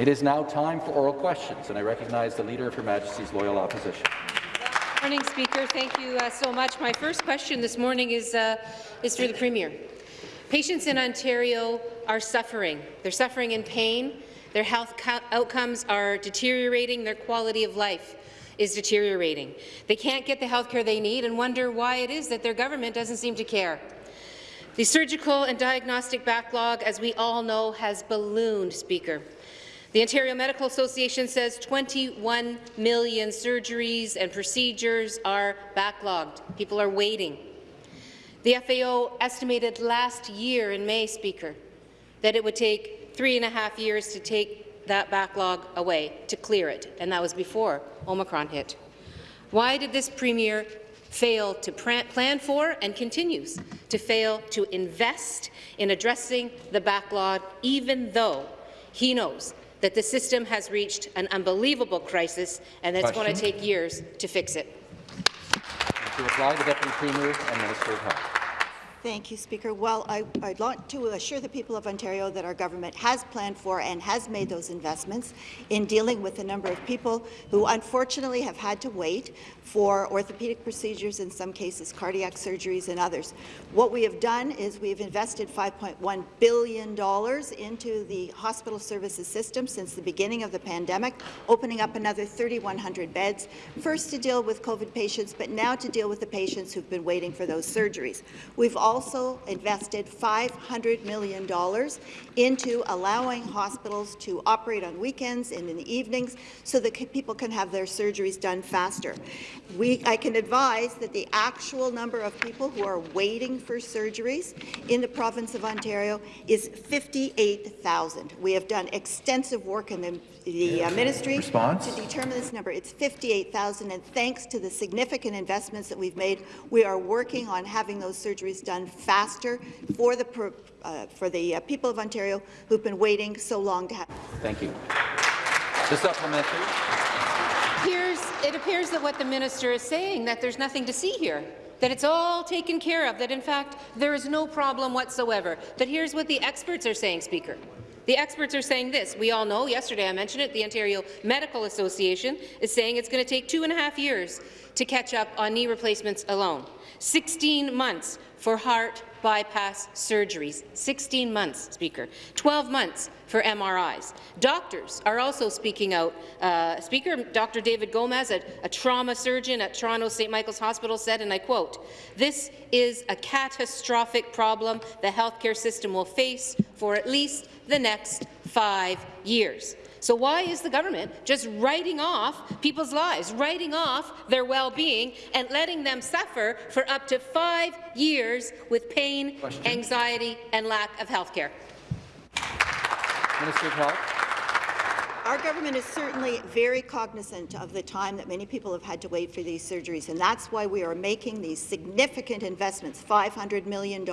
It is now time for oral questions, and I recognize the Leader of Her Majesty's Loyal Opposition. Good morning, Speaker. Thank you uh, so much. My first question this morning is, uh, is for the Premier. Patients in Ontario are suffering. They're suffering in pain. Their health outcomes are deteriorating. Their quality of life is deteriorating. They can't get the health care they need and wonder why it is that their government doesn't seem to care. The surgical and diagnostic backlog, as we all know, has ballooned, Speaker. The Ontario Medical Association says 21 million surgeries and procedures are backlogged. People are waiting. The FAO estimated last year in May, Speaker, that it would take three and a half years to take that backlog away, to clear it, and that was before Omicron hit. Why did this Premier fail to plan for and continues to fail to invest in addressing the backlog, even though he knows that the system has reached an unbelievable crisis and that it's going to take years to fix it. To reply, the Deputy Premier and Minister of Health. Thank you, Speaker. Well, I, would like to assure the people of Ontario that our government has planned for and has made those investments in dealing with a number of people who unfortunately have had to wait for orthopedic procedures, in some cases cardiac surgeries and others. What we have done is we've invested $5.1 billion into the hospital services system since the beginning of the pandemic, opening up another 3,100 beds, first to deal with COVID patients, but now to deal with the patients who've been waiting for those surgeries. We've also invested $500 million into allowing hospitals to operate on weekends and in the evenings so that people can have their surgeries done faster. We, I can advise that the actual number of people who are waiting for surgeries in the province of Ontario is 58,000. We have done extensive work in the, the uh, ministry Response? to determine this number. It's 58,000, and thanks to the significant investments that we've made, we are working on having those surgeries done faster for the, uh, for the uh, people of Ontario who've been waiting so long to have. Thank you. The supplementary it appears that what the minister is saying, that there's nothing to see here, that it's all taken care of, that in fact there is no problem whatsoever. That here's what the experts are saying, Speaker. The experts are saying this. We all know, yesterday I mentioned it, the Ontario Medical Association is saying it's going to take two and a half years to catch up on knee replacements alone. 16 months for heart bypass surgeries. 16 months, Speaker. 12 months for MRIs. Doctors are also speaking out. Uh, Speaker, Dr. David Gomez, a, a trauma surgeon at Toronto St. Michael's Hospital, said, and I quote, this is a catastrophic problem the healthcare system will face for at least the next five years. So why is the government just writing off people's lives, writing off their well-being, and letting them suffer for up to five years with pain, Question. anxiety, and lack of health care? Minister of Health. Our government is certainly very cognizant of the time that many people have had to wait for these surgeries, and that's why we are making these significant investments, $500 million,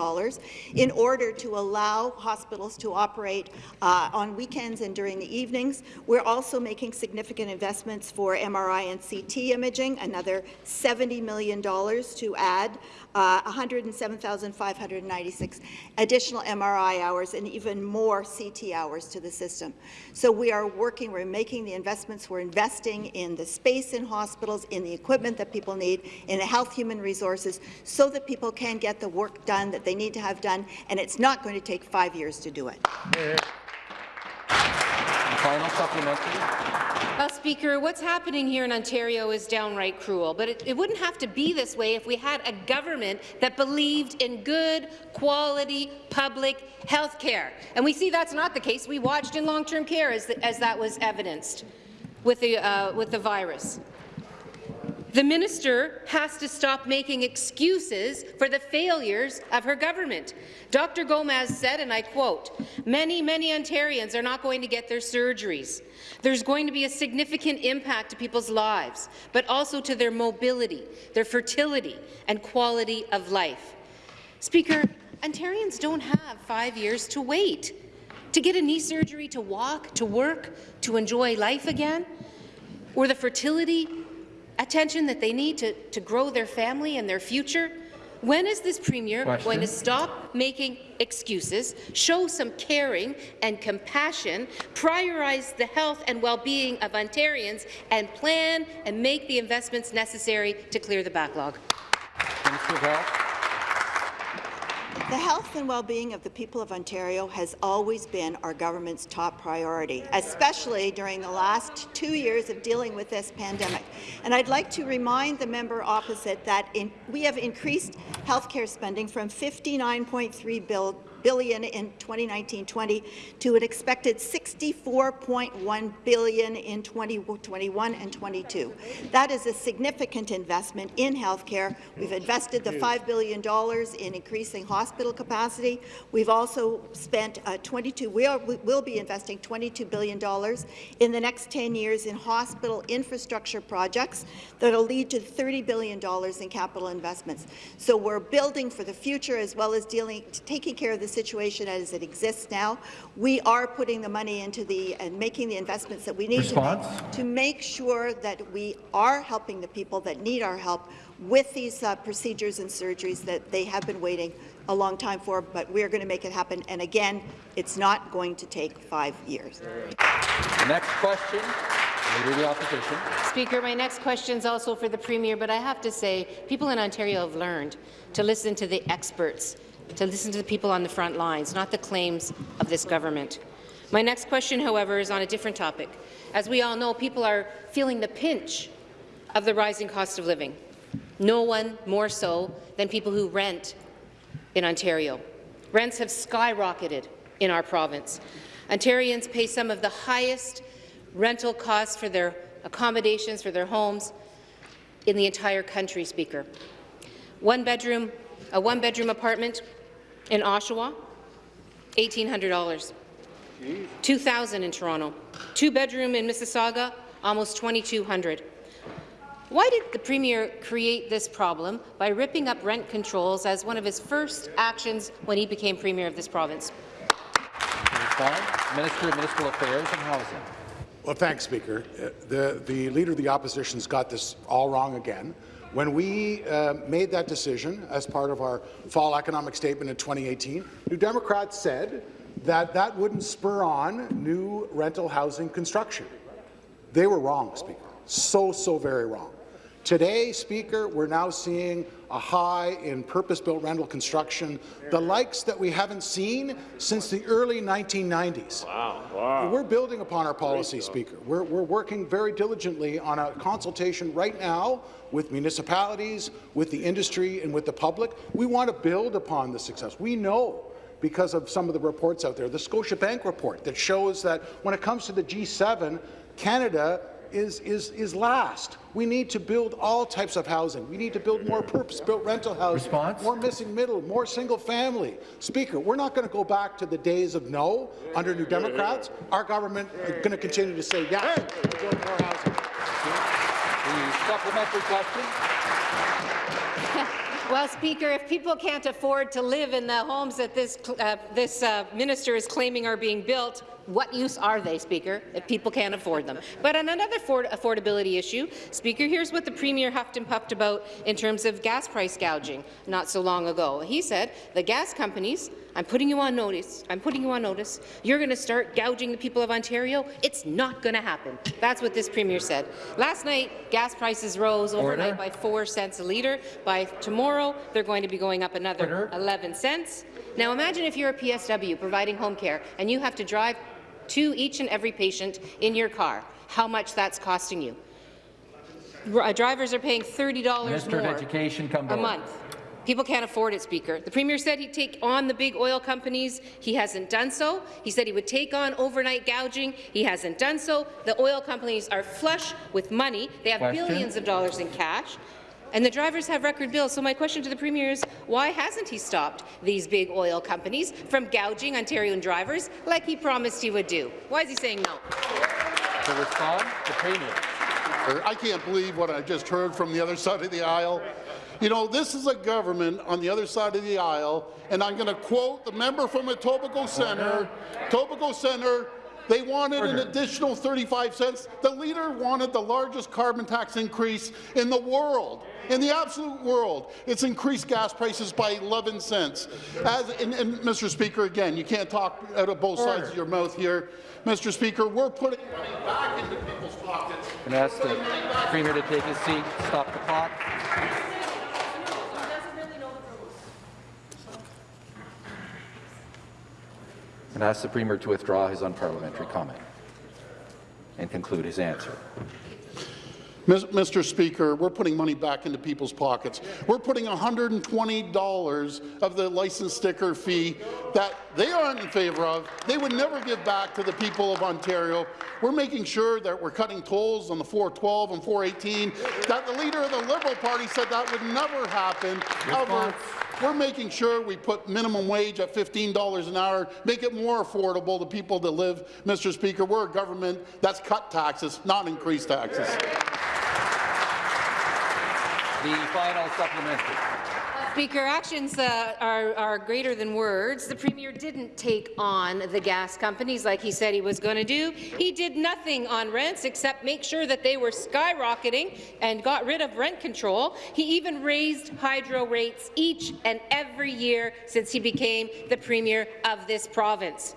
in order to allow hospitals to operate uh, on weekends and during the evenings. We're also making significant investments for MRI and CT imaging, another $70 million to add uh, 107,596 additional MRI hours and even more CT hours to the system. So we are working, we're making the investments, we're investing in the space in hospitals, in the equipment that people need, in the health human resources, so that people can get the work done that they need to have done, and it's not going to take five years to do it. Final supplementary. Well, Speaker, what's happening here in Ontario is downright cruel, but it, it, wouldn't have to be this way if we had a government that believed in good, quality, public health care. And we see that's not the case. We watched in long-term care as, the, as, that was evidenced with the, uh, with the virus. The minister has to stop making excuses for the failures of her government. Dr. Gomez said, and I quote, many, many Ontarians are not going to get their surgeries. There's going to be a significant impact to people's lives, but also to their mobility, their fertility, and quality of life. Speaker, Ontarians don't have five years to wait to get a knee surgery, to walk, to work, to enjoy life again, or the fertility attention that they need to, to grow their family and their future? When is this Premier Question. going to stop making excuses, show some caring and compassion, prioritize the health and well-being of Ontarians, and plan and make the investments necessary to clear the backlog. Health. The health and well-being of the people of Ontario has always been our government's top priority, especially during the last two years of dealing with this pandemic. And I'd like to remind the member opposite that in, we have increased healthcare spending from 59.3 bill, billion in 2019-20 to an expected 64.1 billion in 2021 and 22. That is a significant investment in healthcare. We've invested the $5 billion in increasing hospital capacity. We've also spent uh, 22. We, are, we will be investing 22 billion dollars in the next 10 years in hospital infrastructure projects that will lead to 30 billion dollars in capital investments. So we're building for the future as well as dealing, taking care of the situation as it exists now. We are putting the money into the and making the investments that we need to make, to make sure that we are helping the people that need our help with these uh, procedures and surgeries that they have been waiting a long time for, but we're going to make it happen. And again, it's not going to take five years. The next question, Leader of the Opposition. Speaker, my next question is also for the Premier, but I have to say, people in Ontario have learned to listen to the experts, to listen to the people on the front lines, not the claims of this government. My next question, however, is on a different topic. As we all know, people are feeling the pinch of the rising cost of living. No one more so than people who rent in Ontario. Rents have skyrocketed in our province. Ontarians pay some of the highest rental costs for their accommodations, for their homes in the entire country, Speaker. One bedroom, a one-bedroom apartment in Oshawa, $1,800. 2,000 in Toronto. Two-bedroom in Mississauga, almost 2,200. Why did the Premier create this problem by ripping up rent controls as one of his first actions when he became Premier of this province? Minister of Municipal Affairs and Housing. Well, thanks, Speaker. Uh, The, the Leader of the Opposition's got this all wrong again. When we uh, made that decision as part of our fall economic statement in 2018, New Democrats said that that wouldn't spur on new rental housing construction. They were wrong, Speaker. So, so very wrong. Today, Speaker, we're now seeing a high in purpose-built rental construction, the likes that we haven't seen since the early 1990s. Wow. wow. We're building upon our policy, Speaker. We're, we're working very diligently on a consultation right now with municipalities, with the industry, and with the public. We want to build upon the success. We know because of some of the reports out there, the Scotiabank report that shows that when it comes to the G7, Canada is, is, is last. We need to build all types of housing. We need to build more purpose-built rental housing, Response? more missing middle, more single family. Speaker, we're not going to go back to the days of no under New Democrats. Our government is going to continue to say yes, we're more housing. The supplementary question. Well, Speaker, if people can't afford to live in the homes that this, uh, this uh, minister is claiming are being built, what use are they, Speaker, if people can't afford them? But on another affordability issue, Speaker, here's what the Premier huffed and puffed about in terms of gas price gouging not so long ago. He said the gas companies, I'm putting you on notice, I'm putting you on notice, you're going to start gouging the people of Ontario. It's not going to happen. That's what this Premier said. Last night, gas prices rose overnight Order. by 4 cents a litre. By tomorrow, they're going to be going up another Order. 11 cents. Now imagine if you're a PSW providing home care and you have to drive to each and every patient in your car, how much that's costing you. Uh, drivers are paying $30 Minister more Education, come a order. month. People can't afford it, Speaker. The Premier said he'd take on the big oil companies. He hasn't done so. He said he would take on overnight gouging. He hasn't done so. The oil companies are flush with money. They have Question? billions of dollars in cash. And the drivers have record bills. So my question to the Premier is, why hasn't he stopped these big oil companies from gouging Ontarian drivers like he promised he would do? Why is he saying no? To respond, the Premier. I can't believe what I just heard from the other side of the aisle. You know, this is a government on the other side of the aisle, and I'm going to quote the member from Etobicoke Centre. Etobicoke Centre, They wanted an additional 35 cents. The leader wanted the largest carbon tax increase in the world. In the absolute world, it's increased gas prices by 11 cents. As, and, and Mr. Speaker, again, you can't talk out of both sides of your mouth here. Mr. Speaker, we're putting money back into people's pockets. Can I ask the Premier to take his seat, stop the clock? And ask the Premier to withdraw his unparliamentary comment and conclude his answer. Mr. Speaker, we're putting money back into people's pockets. We're putting $120 of the license sticker fee that they aren't in favour of. They would never give back to the people of Ontario. We're making sure that we're cutting tolls on the 412 and 418. That the leader of the Liberal Party said that would never happen. However, we're making sure we put minimum wage at $15 an hour, make it more affordable to people that live. Mr. Speaker, we're a government that's cut taxes, not increased taxes. The final supplementary. Speaker, actions uh, are, are greater than words. The Premier didn't take on the gas companies like he said he was going to do. He did nothing on rents except make sure that they were skyrocketing and got rid of rent control. He even raised hydro rates each and every year since he became the Premier of this province.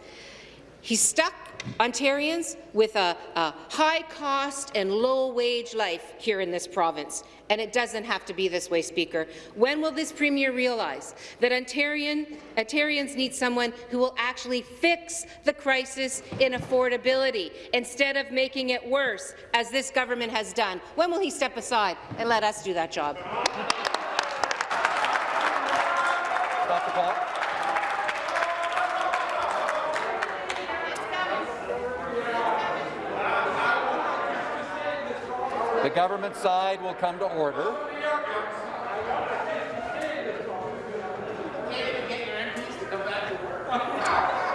He stuck Ontarians with a, a high-cost and low-wage life here in this province, and it doesn't have to be this way, Speaker. When will this Premier realize that Ontarian, Ontarians need someone who will actually fix the crisis in affordability instead of making it worse, as this government has done? When will he step aside and let us do that job? Stop the clock. The government side will come to order.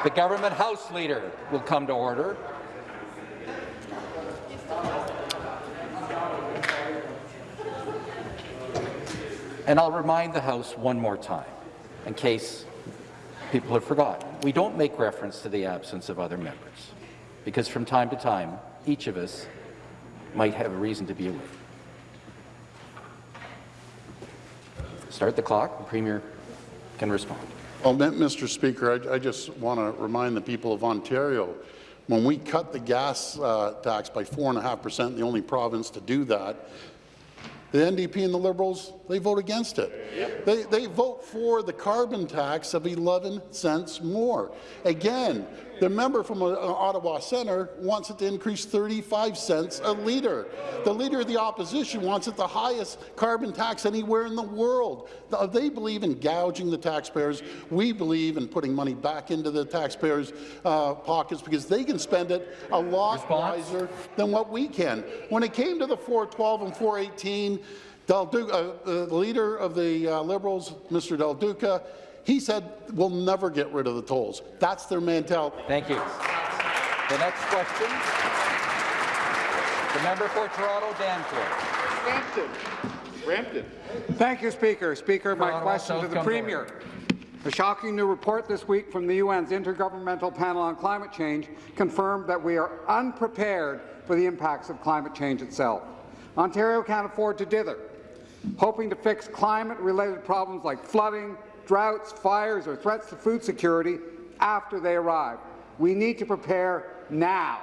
The government House Leader will come to order. And I'll remind the House one more time, in case people have forgotten. We don't make reference to the absence of other members, because from time to time, each of us might have a reason to be away. Start the clock. The Premier can respond. Well, Mr. Speaker, I, I just want to remind the people of Ontario, when we cut the gas uh, tax by 4.5%, the only province to do that, the NDP and the Liberals, they vote against it. They, they vote for the carbon tax of 11 cents more. Again, the member from uh, Ottawa Centre wants it to increase 35 cents a litre. The Leader of the Opposition wants it the highest carbon tax anywhere in the world. They believe in gouging the taxpayers. We believe in putting money back into the taxpayers' uh, pockets because they can spend it a lot Response? wiser than what we can. When it came to the 412 and 418, Del Duca, uh, the leader of the uh, Liberals, Mr. Del Duca, he said we'll never get rid of the tolls. That's their mentality. Thank you. The next question, the member for Toronto Danforth. Thank you, Speaker. Speaker, my question South to the comes Premier. A shocking new report this week from the UN's Intergovernmental Panel on Climate Change confirmed that we are unprepared for the impacts of climate change itself. Ontario can't afford to dither, hoping to fix climate-related problems like flooding, droughts, fires, or threats to food security after they arrive. We need to prepare now.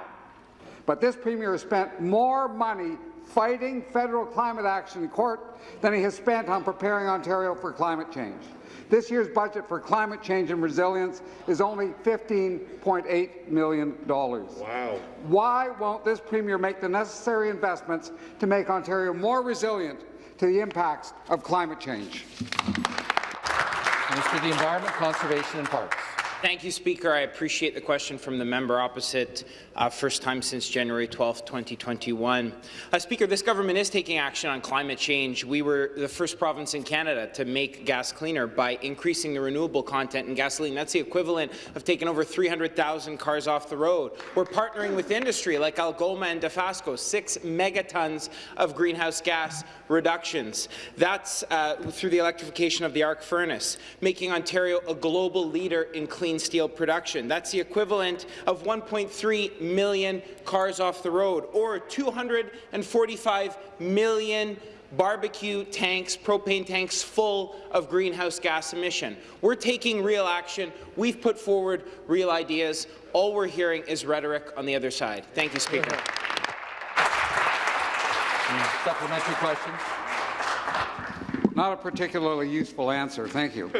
But this Premier has spent more money fighting federal climate action in court than he has spent on preparing Ontario for climate change. This year's budget for climate change and resilience is only $15.8 million. Wow. Why won't this Premier make the necessary investments to make Ontario more resilient to the impacts of climate change? Minister of the Environment, Conservation and Parks. Thank you, Speaker. I appreciate the question from the member opposite, uh, first time since January 12, 2021. Uh, Speaker, this government is taking action on climate change. We were the first province in Canada to make gas cleaner by increasing the renewable content in gasoline. That's the equivalent of taking over 300,000 cars off the road. We're partnering with industry like Algoma and Dofasco, six megatons of greenhouse gas reductions. That's uh, through the electrification of the arc furnace, making Ontario a global leader in clean steel production. That's the equivalent of 1.3 million cars off the road, or 245 million barbecue tanks, propane tanks full of greenhouse gas emission. We're taking real action. We've put forward real ideas. All we're hearing is rhetoric on the other side. Thank you, Speaker. Supplementary questions. Not a particularly useful answer, thank you.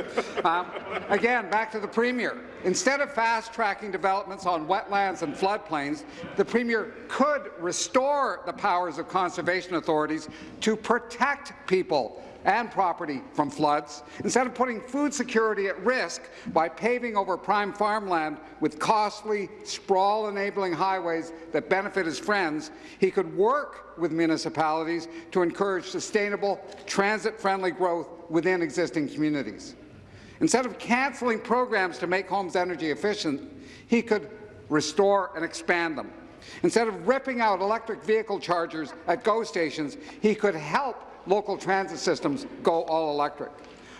Um, again, back to the Premier. Instead of fast-tracking developments on wetlands and floodplains, the Premier could restore the powers of conservation authorities to protect people and property from floods. Instead of putting food security at risk by paving over prime farmland with costly, sprawl-enabling highways that benefit his friends, he could work with municipalities to encourage sustainable, transit-friendly growth within existing communities. Instead of cancelling programs to make homes energy efficient, he could restore and expand them. Instead of ripping out electric vehicle chargers at GO stations, he could help local transit systems go all electric.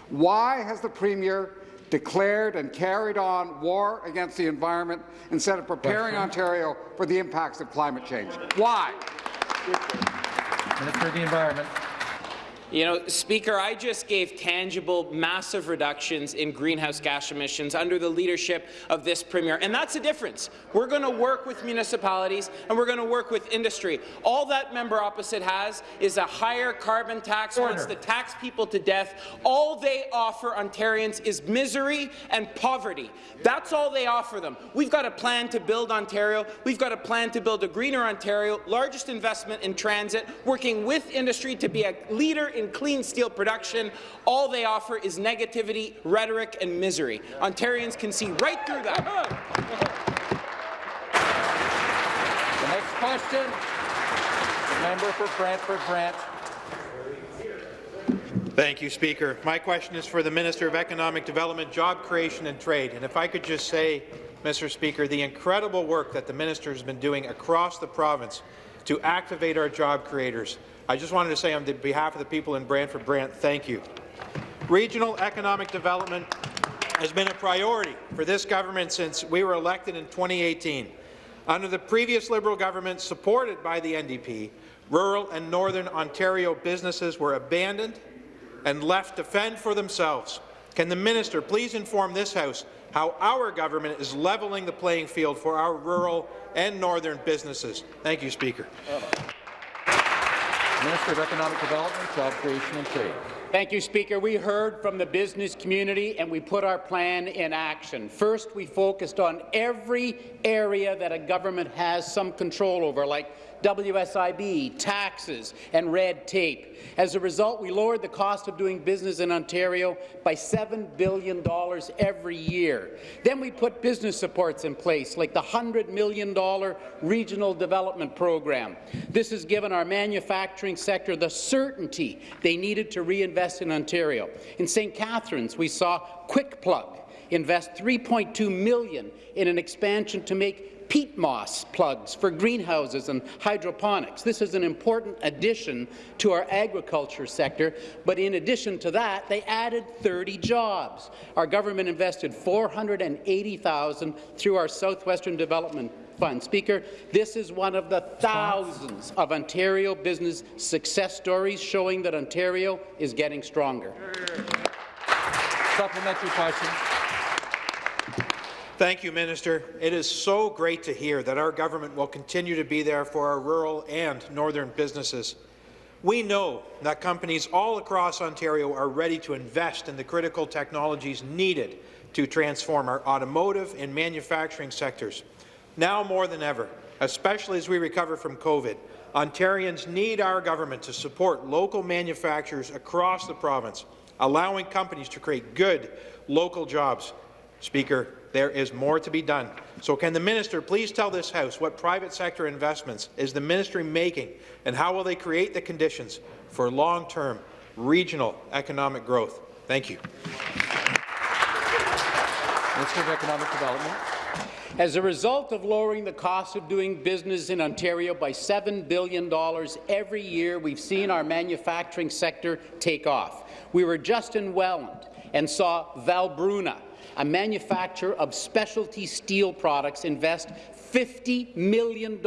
Why has the Premier declared and carried on war against the environment instead of preparing Ontario for the impacts of climate change? Why? Minister of the Environment. You know, Speaker, I just gave tangible, massive reductions in greenhouse gas emissions under the leadership of this Premier, and that's the difference. We're going to work with municipalities and we're going to work with industry. All that member opposite has is a higher carbon tax, Order. wants to tax people to death. All they offer Ontarians is misery and poverty. That's all they offer them. We've got a plan to build Ontario. We've got a plan to build a greener Ontario, largest investment in transit, working with industry to be a leader in clean steel production. All they offer is negativity, rhetoric, and misery. Ontarians can see right through that. The next question, the member for Brantford Brant. Thank you, Speaker. My question is for the Minister of Economic Development, Job Creation and Trade. And if I could just say, Mr. Speaker, the incredible work that the minister has been doing across the province to activate our job creators. I just wanted to say on behalf of the people in Brantford Brant, thank you. Regional economic development has been a priority for this government since we were elected in 2018. Under the previous Liberal government, supported by the NDP, rural and northern Ontario businesses were abandoned and left to fend for themselves. Can the minister please inform this House how our government is levelling the playing field for our rural and northern businesses? Thank you, Speaker. Minister of Economic Development, Job Creation and Trade. Thank you, Speaker. We heard from the business community and we put our plan in action. First, we focused on every area that a government has some control over, like WSIB, taxes, and red tape. As a result, we lowered the cost of doing business in Ontario by $7 billion every year. Then we put business supports in place, like the $100 million Regional Development Program. This has given our manufacturing sector the certainty they needed to reinvest in Ontario. In St. Catharines, we saw Quick Plug invest 3.2 million in an expansion to make peat moss plugs for greenhouses and hydroponics. This is an important addition to our agriculture sector, but in addition to that, they added 30 jobs. Our government invested 480,000 through our Southwestern Development Fund. Speaker, this is one of the thousands of Ontario business success stories showing that Ontario is getting stronger. Supplementary question. Thank you, Minister. It is so great to hear that our government will continue to be there for our rural and northern businesses. We know that companies all across Ontario are ready to invest in the critical technologies needed to transform our automotive and manufacturing sectors. Now more than ever, especially as we recover from COVID, Ontarians need our government to support local manufacturers across the province, allowing companies to create good local jobs. Speaker, there is more to be done. So can the minister please tell this House what private sector investments is the ministry making and how will they create the conditions for long-term regional economic growth? Thank you. Minister of Economic Development. As a result of lowering the cost of doing business in Ontario by $7 billion every year, we've seen our manufacturing sector take off. We were just in Welland and saw Valbruna, a manufacturer of specialty steel products, invest $50 million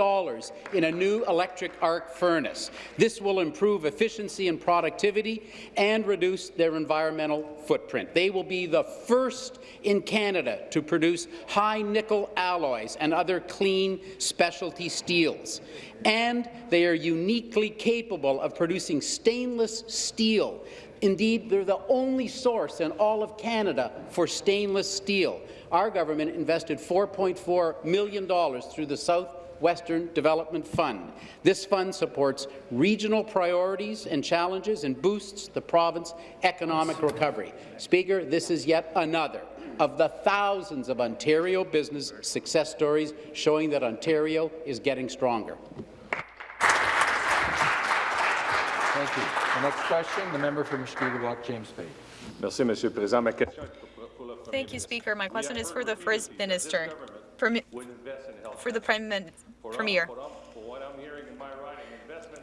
in a new electric arc furnace. This will improve efficiency and productivity and reduce their environmental footprint. They will be the first in Canada to produce high-nickel alloys and other clean specialty steels. And they are uniquely capable of producing stainless steel Indeed, they're the only source in all of Canada for stainless steel. Our government invested $4.4 million through the South Western Development Fund. This fund supports regional priorities and challenges and boosts the province's economic recovery. Speaker, this is yet another of the thousands of Ontario business success stories showing that Ontario is getting stronger. Thank you. The next question, the member for Mushkegowuk, James Bay. Merci, Monsieur le Président. Ma question Thank you, Speaker. My question is for the First Minister, Premi for the Prime Min Premier. What I'm hearing in my riding, investment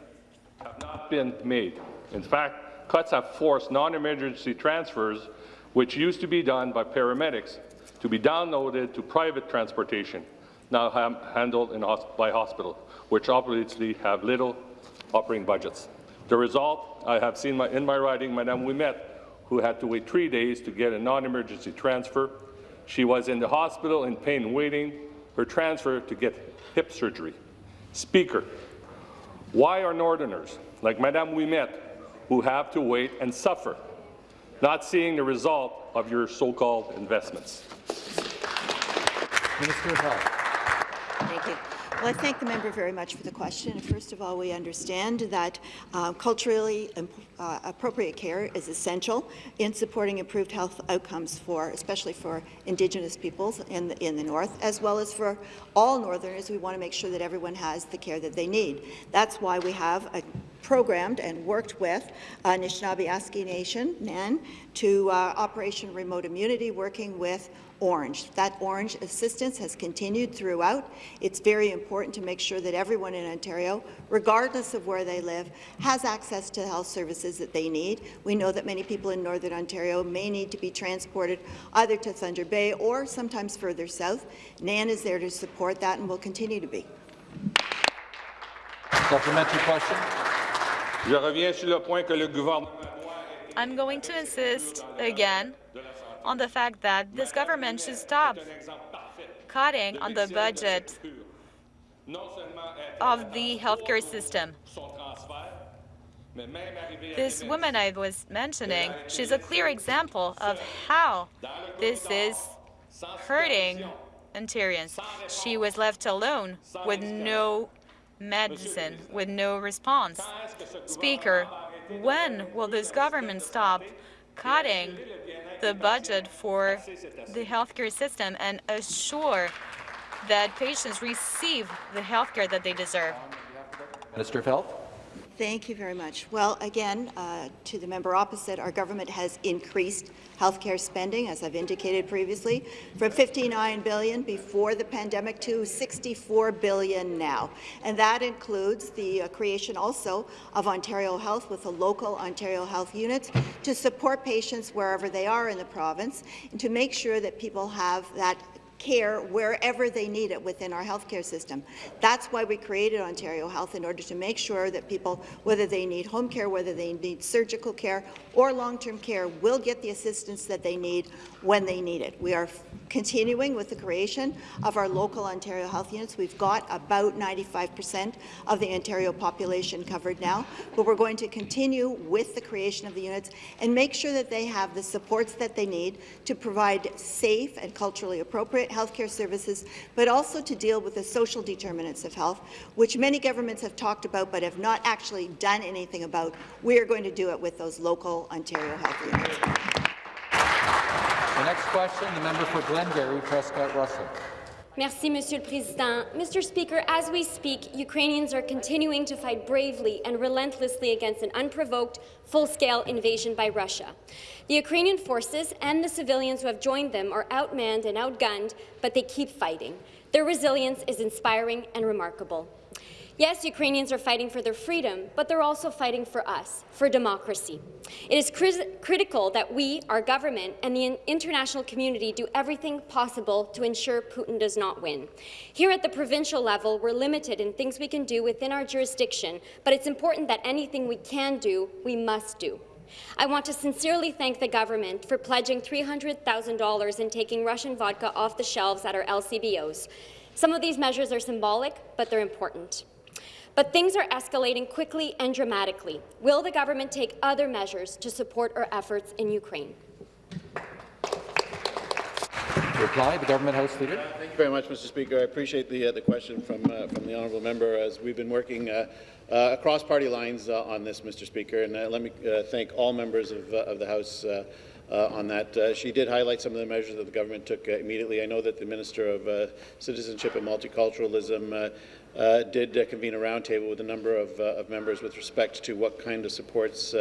have not been made. In fact, cuts have forced non-emergency transfers, which used to be done by paramedics, to be downloaded to private transportation, now handled in, by hospitals, which obviously have little operating budgets. The result, I have seen my, in my writing, Madame Ouimet, who had to wait three days to get a non-emergency transfer. She was in the hospital in pain waiting her transfer to get hip surgery. Speaker, why are Northerners, like Madame Ouimet, who have to wait and suffer, not seeing the result of your so-called investments? Minister of Health. Thank you. Well, I thank the member very much for the question. First of all, we understand that uh, culturally uh, appropriate care is essential in supporting improved health outcomes for, especially for Indigenous peoples in the, in the North, as well as for all Northerners. We want to make sure that everyone has the care that they need. That's why we have a programmed and worked with uh, Nishnawbe Aski Nation, NAN, to uh, Operation Remote Immunity, working with Ornge. That Ornge assistance has continued throughout. It's very important to make sure that everyone in Ontario, regardless of where they live, has access to the health services that they need. We know that many people in Northern Ontario may need to be transported either to Thunder Bay or sometimes further south. NAN is there to support that and will continue to be. Supplementary question. Je reviens sur le point que le gouvernement I'm going to insist again on the fact that this government should stop cutting on the budget of the healthcare system. This woman I was mentioning, she's a clear example of how this is hurting Ontarians. She was left alone with no medicine, with no response. Speaker, when will this government stop cutting the budget for the healthcare system and assure that patients receive the healthcare that they deserve? Minister of Health. Thank you very much. Well, again, uh, to the member opposite, our government has increased healthcare spending, as I've indicated previously, from 59 billion before the pandemic to 64 billion now. And that includes the uh, creation also of Ontario Health with the local Ontario Health units to support patients wherever they are in the province and to make sure that people have that care wherever they need it within our healthcare system. That's why we created Ontario Health, in order to make sure that people, whether they need home care, whether they need surgical care or long-term care, will get the assistance that they need when they need it. We are continuing with the creation of our local Ontario Health units. We've got about 95% of the Ontario population covered now, but we're going to continue with the creation of the units and make sure that they have the supports that they need to provide safe and culturally appropriate healthcare services, but also to deal with the social determinants of health, which many governments have talked about but have not actually done anything about. We are going to do it with those local Ontario Health units. The next question, the member for Glengarry, Prescott Russell. Merci, Monsieur le Président. Mr. Speaker, as we speak, Ukrainians are continuing to fight bravely and relentlessly against an unprovoked, full-scale invasion by Russia. The Ukrainian forces and the civilians who have joined them are outmanned and outgunned, but they keep fighting. Their resilience is inspiring and remarkable. Yes, Ukrainians are fighting for their freedom, but they're also fighting for us, for democracy. It is critical that we, our government, and the international community do everything possible to ensure Putin does not win. Here at the provincial level, we're limited in things we can do within our jurisdiction, but it's important that anything we can do, we must do. I want to sincerely thank the government for pledging $300,000 in taking Russian vodka off the shelves at our LCBOs. Some of these measures are symbolic, but they're important. But things are escalating quickly and dramatically. Will the government take other measures to support our efforts in Ukraine? reply, the government House Leader. Uh, thank you very much, Mr. Speaker. I appreciate the uh, the question from uh, from the honourable member. As we've been working uh, uh, across party lines uh, on this, Mr. Speaker, and let me thank all members of of the House. on that. she did highlight some of the measures that the government took immediately. I know that the Minister of Citizenship and Multiculturalism uh, did uh, convene a roundtable with a number of, uh, of, members with respect to what kind of supports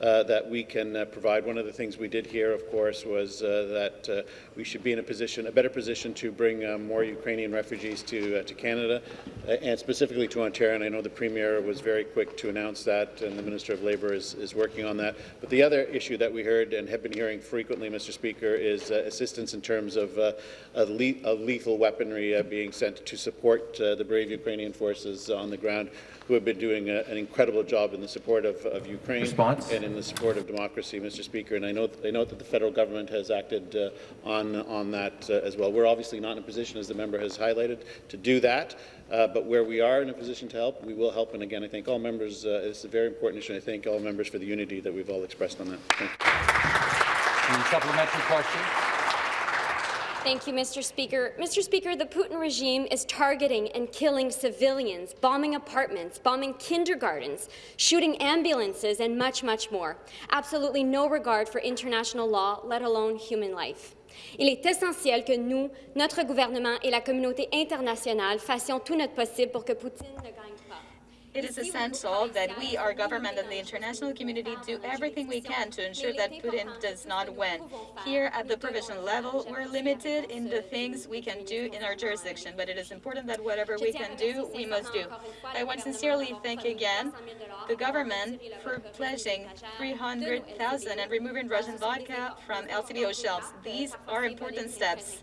uh, that we can uh, provide. One of the things we did here, of course, was uh, that uh, we should be in a position, a better position to bring uh, more Ukrainian refugees to to Canada, and specifically to Ontario. And I know the Premier was very quick to announce that, and the Minister of Labour is, is working on that. But the other issue that we heard and have been hearing frequently, Mr. Speaker, is assistance in terms of, of, le of lethal weaponry being sent to support the brave Ukrainian forces on the ground who have been doing a, an incredible job in the support of, of Ukraine Response? and in the support of democracy, Mr. Speaker. And I know, I note that the federal government has acted uh, on, on that uh, as well. We're obviously not in a position, as the member has highlighted, to do that. Uh, but where we are in a position to help, we will help. And again, I thank all members. Uh, it's a very important issue. I thank all members for the unity that we've all expressed on that. Thank you. Supplementary question. Thank you, Mr. Speaker. Mr. Speaker, the Putin regime is targeting and killing civilians, bombing apartments, bombing kindergartens, shooting ambulances, and much, much more. Absolutely no regard for international law, let alone human life. Il est essentiel que nous, notre gouvernement et la communauté internationale fassions tout notre possible pour que Poutine ne gagne it is essential that we, our government and the international community, do everything we can to ensure that Putin does not win. Here at the provincial level, we're limited in the things we can do in our jurisdiction, but it is important that whatever we can do, we must do. I want to sincerely thank again the government for pledging 300,000 and removing Russian vodka from LCBO shelves. These are important steps.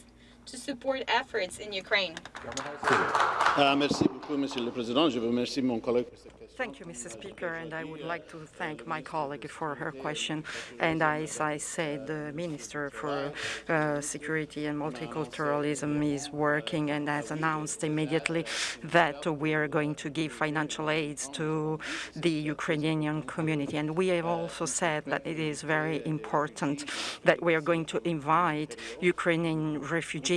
to support efforts in Ukraine? Uh, merci beaucoup, Monsieur le Président. Je vous remercie mon collègue Thank you, Mr. Speaker, and I would like to thank my colleague for her question. And as I said, the Minister for uh, Security and Multiculturalism is working and has announced immediately that we are going to give financial aids to the Ukrainian community. And we have also said that it is very important that we are going to invite Ukrainian refugees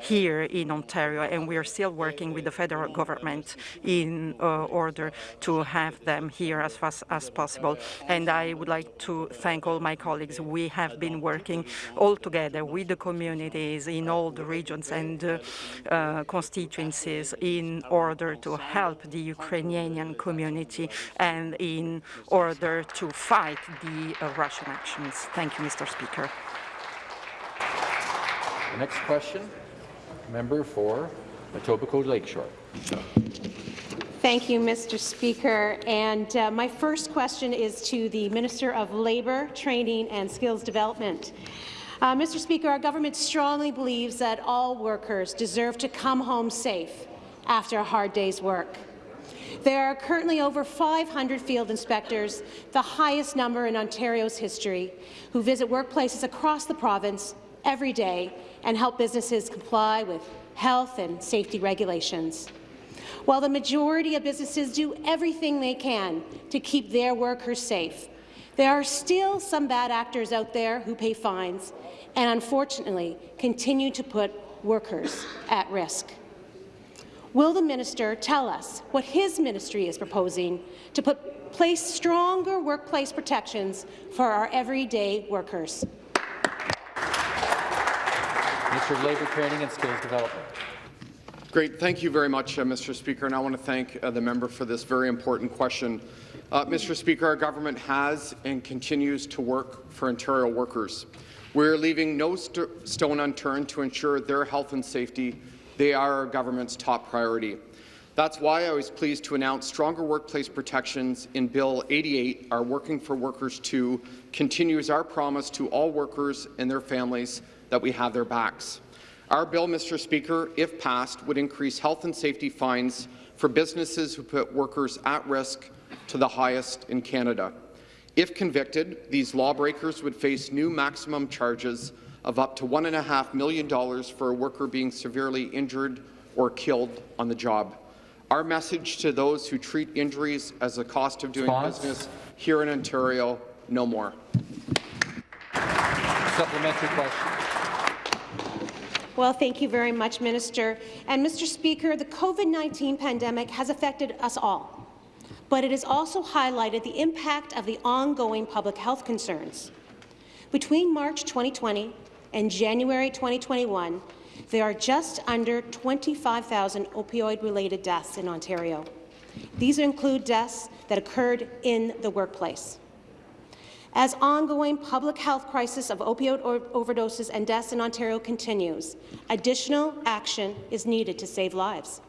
here in Ontario, and we are still working with the federal government in uh, order to to have them here as fast as possible. And I would like to thank all my colleagues. We have been working all together with the communities in all the regions and uh, uh, constituencies in order to help the Ukrainian community and in order to fight the uh, Russian actions. Thank you, Mr. Speaker. The next question, member for Etobicoke Lakeshore. Thank you, Mr. Speaker. And uh, my first question is to the Minister of Labour, Training and Skills Development. Uh, Mr. Speaker, our government strongly believes that all workers deserve to come home safe after a hard day's work. There are currently over 500 field inspectors, the highest number in Ontario's history, who visit workplaces across the province every day and help businesses comply with health and safety regulations. While the majority of businesses do everything they can to keep their workers safe, there are still some bad actors out there who pay fines and, unfortunately, continue to put workers at risk. Will the minister tell us what his ministry is proposing to put place stronger workplace protections for our everyday workers? Minister of Labour, Training and Skills Development. Great. Thank you very much, uh, Mr. Speaker, and I want to thank uh, the member for this very important question. Uh, Mr. Speaker, our government has and continues to work for Ontario workers. We're leaving no st stone unturned to ensure their health and safety. They are our government's top priority. That's why I was pleased to announce stronger workplace protections in Bill 88, our Working for Workers 2, continues our promise to all workers and their families that we have their backs. Our bill, Mr. Speaker, if passed, would increase health and safety fines for businesses who put workers at risk to the highest in Canada. If convicted, these lawbreakers would face new maximum charges of up to $1.5 million for a worker being severely injured or killed on the job. Our message to those who treat injuries as a cost of doing Response? business here in Ontario, no more. Supplementary question. Well, thank you very much, Minister. And Mr. Speaker, the COVID-19 pandemic has affected us all, but it has also highlighted the impact of the ongoing public health concerns. Between March 2020 and January 2021, there are just under 25,000 opioid-related deaths in Ontario. These include deaths that occurred in the workplace. As ongoing public health crisis of opioid overdoses and deaths in Ontario continues, additional action is needed to save lives.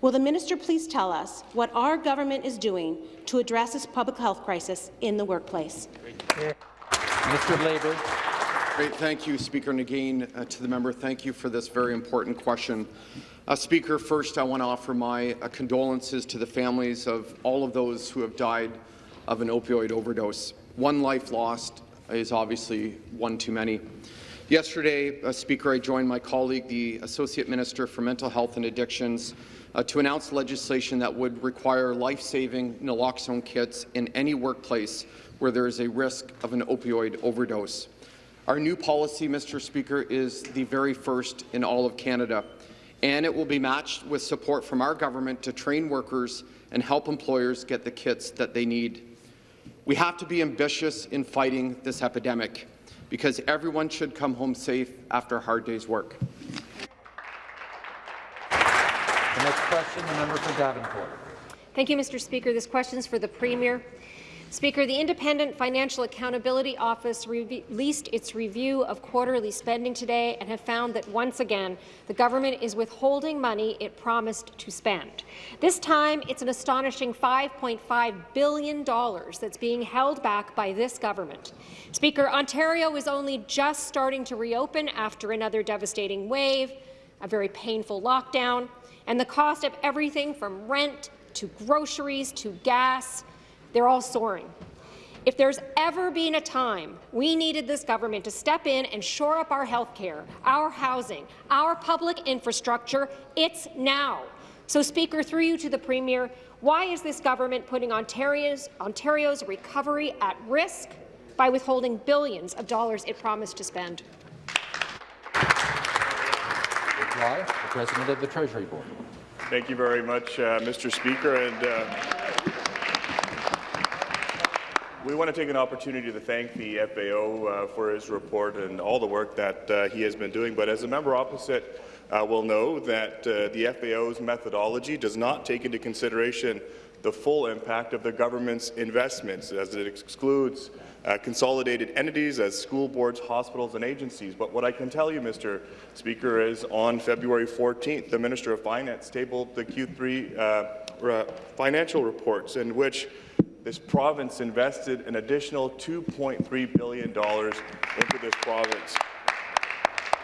Will the minister please tell us what our government is doing to address this public health crisis in the workplace? Minister of Labour. Great. Thank you, Speaker. And again, uh, to the member, thank you for this very important question. Uh, Speaker, first I want to offer my uh, condolences to the families of all of those who have died of an opioid overdose. One life lost is obviously one too many. Yesterday, uh, Speaker, I joined my colleague, the Associate Minister for Mental Health and Addictions, uh, to announce legislation that would require life-saving naloxone kits in any workplace where there is a risk of an opioid overdose. Our new policy, Mr. Speaker, is the very first in all of Canada, and it will be matched with support from our government to train workers and help employers get the kits that they need. We have to be ambitious in fighting this epidemic because everyone should come home safe after a hard day's work. The next question, the member for Davenport. Thank you, Mr. Speaker. This question is for the Premier. Speaker, the Independent Financial Accountability Office re released its review of quarterly spending today and have found that once again the government is withholding money it promised to spend. This time it's an astonishing $5.5 billion that's being held back by this government. Speaker, Ontario is only just starting to reopen after another devastating wave, a very painful lockdown, and the cost of everything from rent to groceries to gas they're all soaring. If there's ever been a time we needed this government to step in and shore up our health care, our housing, our public infrastructure, it's now. So, Speaker, through you to the Premier, why is this government putting Ontario's, Ontario's recovery at risk by withholding billions of dollars it promised to spend? Reply, the President of the Treasury Board. Thank you very much, uh, Mr. Speaker. And, uh, we want to take an opportunity to thank the FAO uh, for his report and all the work that uh, he has been doing. But as a member opposite uh, will know that uh, the FAO's methodology does not take into consideration the full impact of the government's investments, as it excludes uh, consolidated entities as school boards, hospitals and agencies. But what I can tell you, Mr. Speaker, is on February 14th, the Minister of Finance tabled the Q3 uh, financial reports in which this province invested an additional $2.3 billion into this province.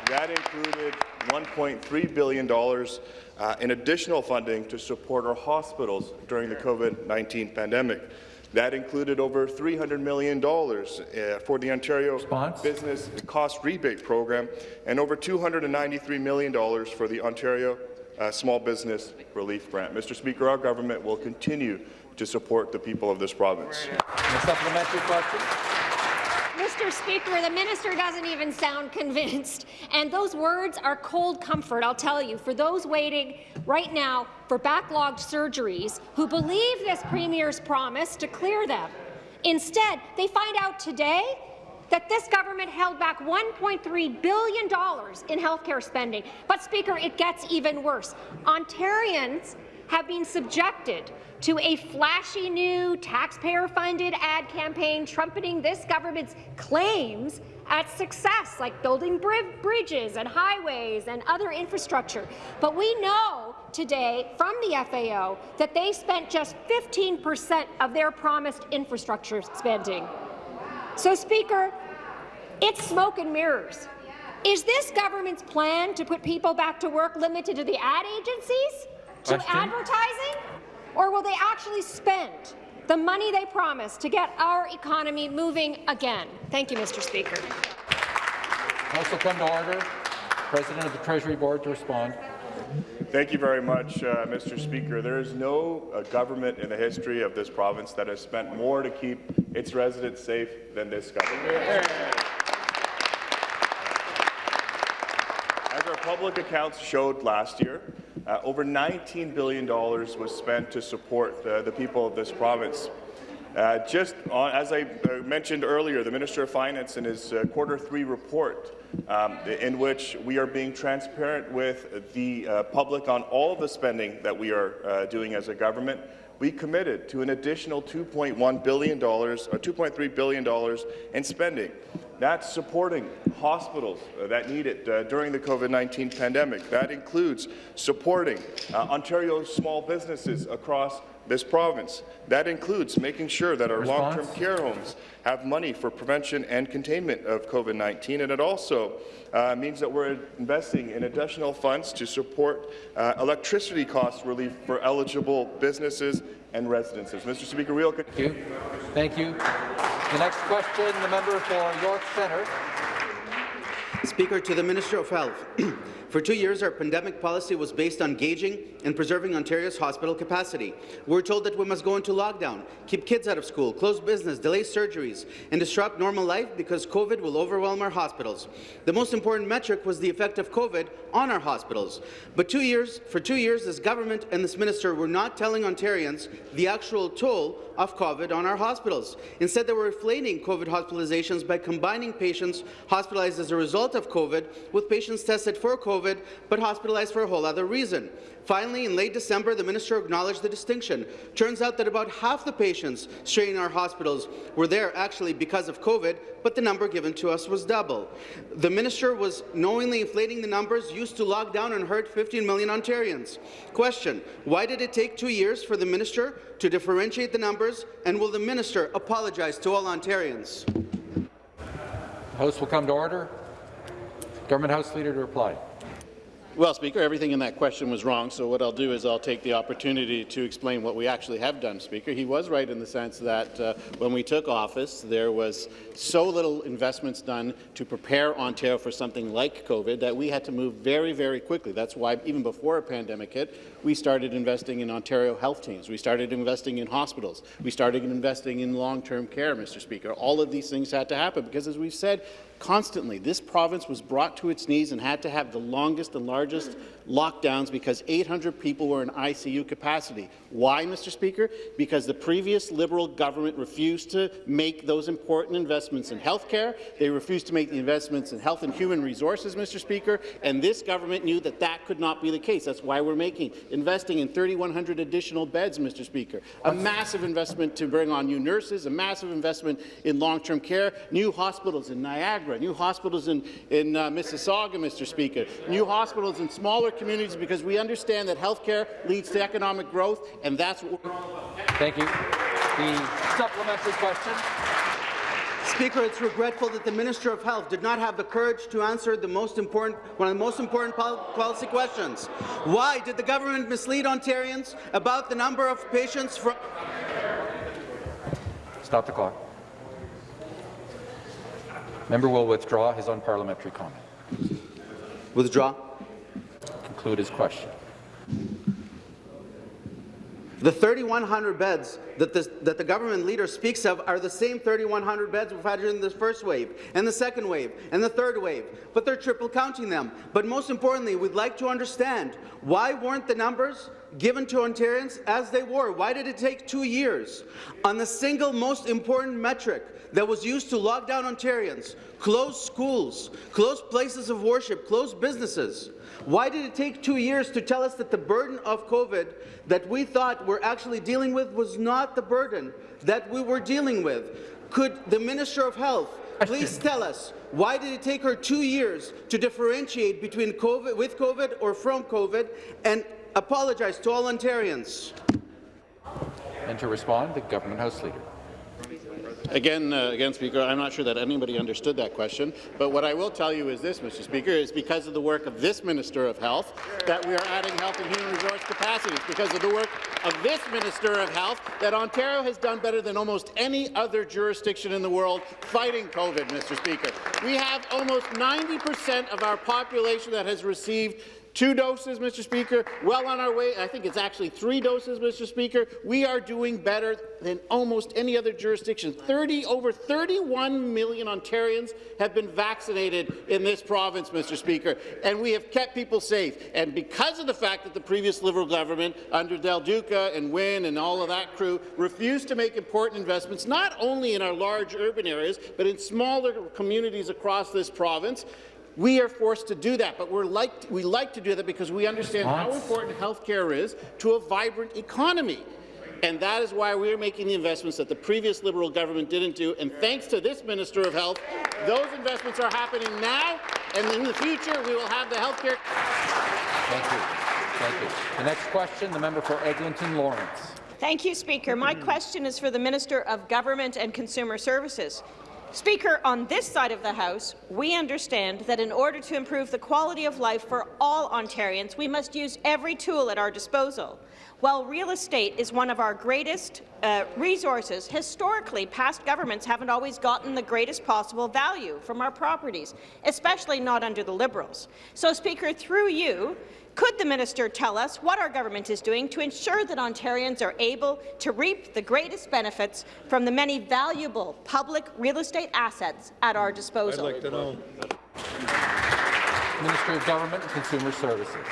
That included $1.3 billion uh, in additional funding to support our hospitals during the COVID-19 pandemic. That included over $300 million uh, for the Ontario Response? Business Cost Rebate Program and over $293 million for the Ontario uh, Small Business Relief Grant. Mr. Speaker, our government will continue to support the people of this province. A supplementary question. Mr. Speaker, the minister doesn't even sound convinced. And those words are cold comfort, I'll tell you, for those waiting right now for backlogged surgeries who believe this Premier's promise to clear them. Instead, they find out today that this government held back $1.3 billion in healthcare spending. But, Speaker, it gets even worse. Ontarians have been subjected to a flashy new taxpayer-funded ad campaign trumpeting this government's claims at success, like building bridges and highways and other infrastructure. But we know today from the FAO that they spent just 15 percent of their promised infrastructure spending. So, Speaker, it's smoke and mirrors. Is this government's plan to put people back to work limited to the ad agencies, to Question? advertising, or will they actually spend the money they promised to get our economy moving again? Thank you, Mr. Speaker. Also come to order. President of the Treasury Board to respond. Thank you very much, uh, Mr. Speaker. There is no uh, government in the history of this province that has spent more to keep its residents safe than this government. As our public accounts showed last year, uh, over $19 billion was spent to support uh, the people of this province. Uh, just on, as I uh, mentioned earlier, the Minister of Finance in his uh, quarter three report, um, in which we are being transparent with the uh, public on all the spending that we are uh, doing as a government, we committed to an additional $2.1 billion or $2.3 billion in spending. That's supporting hospitals uh, that need it uh, during the COVID-19 pandemic. That includes supporting uh, Ontario's small businesses across this province. That includes making sure that our long-term care homes have money for prevention and containment of COVID-19, and it also uh, means that we're investing in additional funds to support uh, electricity cost relief for eligible businesses and residences. Mr. Speaker, we'll Thank you. Thank you. The next question, the member for York Centre. Speaker, to the Minister of Health. For two years, our pandemic policy was based on gauging and preserving Ontario's hospital capacity. We're told that we must go into lockdown, keep kids out of school, close business, delay surgeries, and disrupt normal life because COVID will overwhelm our hospitals. The most important metric was the effect of COVID on our hospitals. But two years, for two years, this government and this minister were not telling Ontarians the actual toll of COVID on our hospitals. Instead, they were inflating COVID hospitalizations by combining patients hospitalized as a result of COVID with patients tested for COVID but hospitalized for a whole other reason. Finally, in late December, the minister acknowledged the distinction. Turns out that about half the patients straining our hospitals were there actually because of COVID, but the number given to us was double. The minister was knowingly inflating the numbers used to lock down and hurt 15 million Ontarians. Question, why did it take two years for the minister to differentiate the numbers, and will the minister apologize to all Ontarians? The House will come to order. Government House Leader to reply. Well, Speaker, everything in that question was wrong, so what I'll do is I'll take the opportunity to explain what we actually have done, Speaker. He was right in the sense that uh, when we took office, there was so little investments done to prepare Ontario for something like COVID that we had to move very, very quickly. That's why even before a pandemic hit, we started investing in Ontario health teams. We started investing in hospitals. We started investing in long-term care, Mr. Speaker. All of these things had to happen because, as we've said, constantly. This province was brought to its knees and had to have the longest and largest lockdowns because 800 people were in ICU capacity. Why, Mr. Speaker? Because the previous Liberal government refused to make those important investments in health care. They refused to make the investments in health and human resources, Mr. Speaker, and this government knew that that could not be the case. That's why we're making investing in 3,100 additional beds, Mr. Speaker, a massive investment to bring on new nurses, a massive investment in long-term care, new hospitals in Niagara, new hospitals in, in uh, Mississauga, Mr. Speaker, new hospitals in smaller communities because we understand that healthcare leads to economic growth, and that's what we're all about. Thank you. The supplementary question. Speaker, it's regretful that the Minister of Health did not have the courage to answer the most important, one of the most important pol policy questions. Why did the government mislead Ontarians about the number of patients from... Stop the clock. Member will withdraw his unparliamentary comment. Withdraw. Conclude his question. The 3,100 beds that, this, that, the government leader speaks of are the same 3,100 beds we've had in the first wave, and the second wave, and the third wave, but they're triple counting them. But most importantly, we'd like to understand why weren't the numbers given to Ontarians as they were. Why did it take two years? On the single most important metric that was used to lock down Ontarians, close schools, close places of worship, close businesses. Why did it take two years to tell us that the burden of COVID that we thought we're actually dealing with was not the burden that we were dealing with? Could the Minister of Health please tell us why did it take her two years to differentiate between COVID, with COVID or from COVID and apologize to all Ontarians? And to respond, the Government House Leader. Again, uh, again, Speaker, I'm not sure that anybody understood that question, but what I will tell you is this, Mr. Speaker, is because of the work of this Minister of Health that we are adding health and human resource capacity. It's because of the work of this Minister of Health that Ontario has done better than almost any other jurisdiction in the world fighting COVID, Mr. Speaker. We have almost 90 percent of our population that has received Two doses, Mr. Speaker, well on our way. I think it's actually three doses, Mr. Speaker. We are doing better than almost any other jurisdiction. 30, over 31 million Ontarians have been vaccinated in this province, Mr. Speaker, and we have kept people safe. And because of the fact that the previous Liberal government, under Del Duca and Wynne and all of that crew, refused to make important investments, not only in our large urban areas, but in smaller communities across this province, we are forced to do that, but we're like, we like to do that because we understand how important health care is to a vibrant economy. And that is why we're making the investments that the previous Liberal government didn't do. And thanks to this Minister of Health, those investments are happening now, and in the future we will have the health care. Thank you. Thank you. The next question, the member for Eglinton Lawrence. Thank you, Speaker. My question is for the Minister of Government and Consumer Services. Speaker, on this side of the House, we understand that in order to improve the quality of life for all Ontarians, we must use every tool at our disposal. While real estate is one of our greatest uh, resources, historically, past governments haven't always gotten the greatest possible value from our properties, especially not under the Liberals. So, Speaker, through you, could the minister tell us what our government is doing to ensure that Ontarians are able to reap the greatest benefits from the many valuable public real estate assets at our disposal? I'd like to know. Minister of Government and Consumer Services.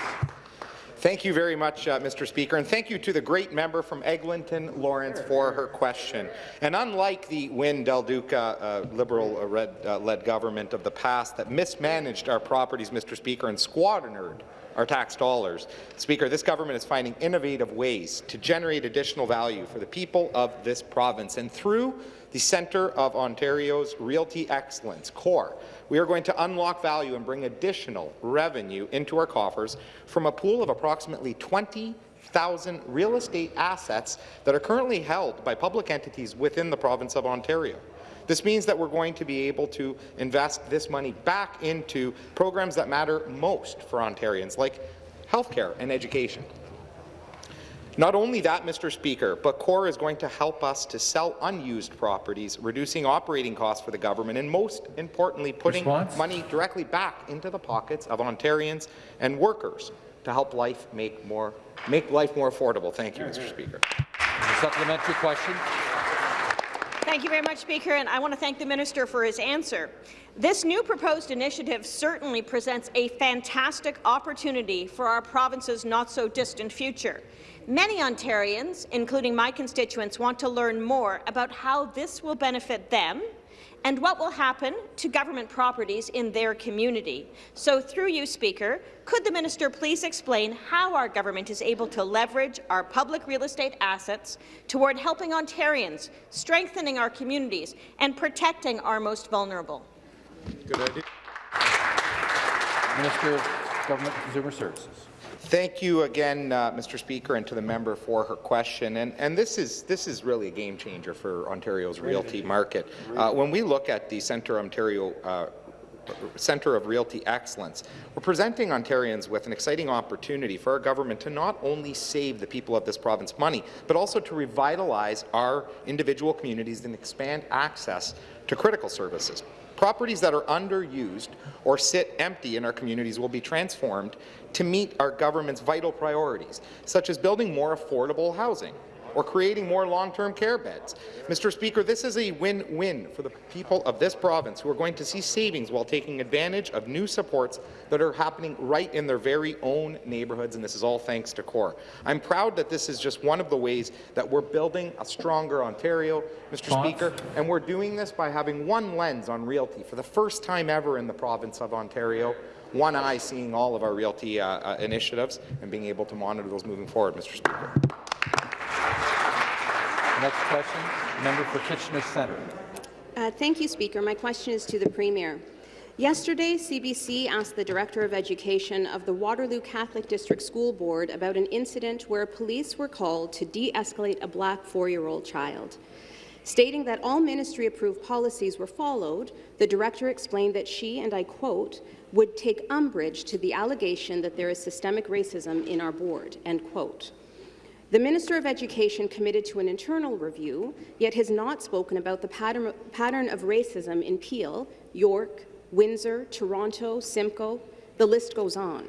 Thank you very much, uh, Mr. Speaker, and thank you to the great member from Eglinton Lawrence for her question. And unlike the Wynne Del Duca uh, Liberal-led uh, government of the past that mismanaged our properties, Mr. Speaker, and squandered our tax dollars. Speaker, this government is finding innovative ways to generate additional value for the people of this province. And through the Centre of Ontario's Realty Excellence, CORE, we are going to unlock value and bring additional revenue into our coffers from a pool of approximately 20,000 real estate assets that are currently held by public entities within the province of Ontario. This means that we're going to be able to invest this money back into programs that matter most for Ontarians, like healthcare and education. Not only that, Mr. Speaker, but CORE is going to help us to sell unused properties, reducing operating costs for the government, and most importantly, putting Response? money directly back into the pockets of Ontarians and workers to help life make more make life more affordable. Thank you, Mr. Speaker. supplementary question. Thank you very much, Speaker, and I want to thank the minister for his answer. This new proposed initiative certainly presents a fantastic opportunity for our province's not-so-distant future. Many Ontarians, including my constituents, want to learn more about how this will benefit them and what will happen to government properties in their community. So through you, Speaker, could the minister please explain how our government is able to leverage our public real estate assets toward helping Ontarians, strengthening our communities, and protecting our most vulnerable? Good idea. Minister of Government and Consumer Services. Thank you again, uh, Mr. Speaker, and to the member for her question. And, and this is this is really a game changer for Ontario's realty market. Uh, when we look at the Centre Ontario uh, Centre of Realty Excellence. We're presenting Ontarians with an exciting opportunity for our government to not only save the people of this province money, but also to revitalize our individual communities and expand access to critical services. Properties that are underused or sit empty in our communities will be transformed to meet our government's vital priorities, such as building more affordable housing, or creating more long-term care beds. Mr. Speaker, this is a win-win for the people of this province who are going to see savings while taking advantage of new supports that are happening right in their very own neighbourhoods, and this is all thanks to CORE. I'm proud that this is just one of the ways that we're building a stronger Ontario, Mr. Speaker, and we're doing this by having one lens on realty for the first time ever in the province of Ontario one eye seeing all of our realty uh, uh, initiatives and being able to monitor those moving forward, Mr. Speaker. Next question, member for Kitchener Centre. Uh, thank you, Speaker. My question is to the Premier. Yesterday, CBC asked the Director of Education of the Waterloo Catholic District School Board about an incident where police were called to de-escalate a black four-year-old child. Stating that all ministry-approved policies were followed, the director explained that she, and I quote, would take umbrage to the allegation that there is systemic racism in our board, end quote. The Minister of Education committed to an internal review, yet has not spoken about the pattern, pattern of racism in Peel, York, Windsor, Toronto, Simcoe. The list goes on.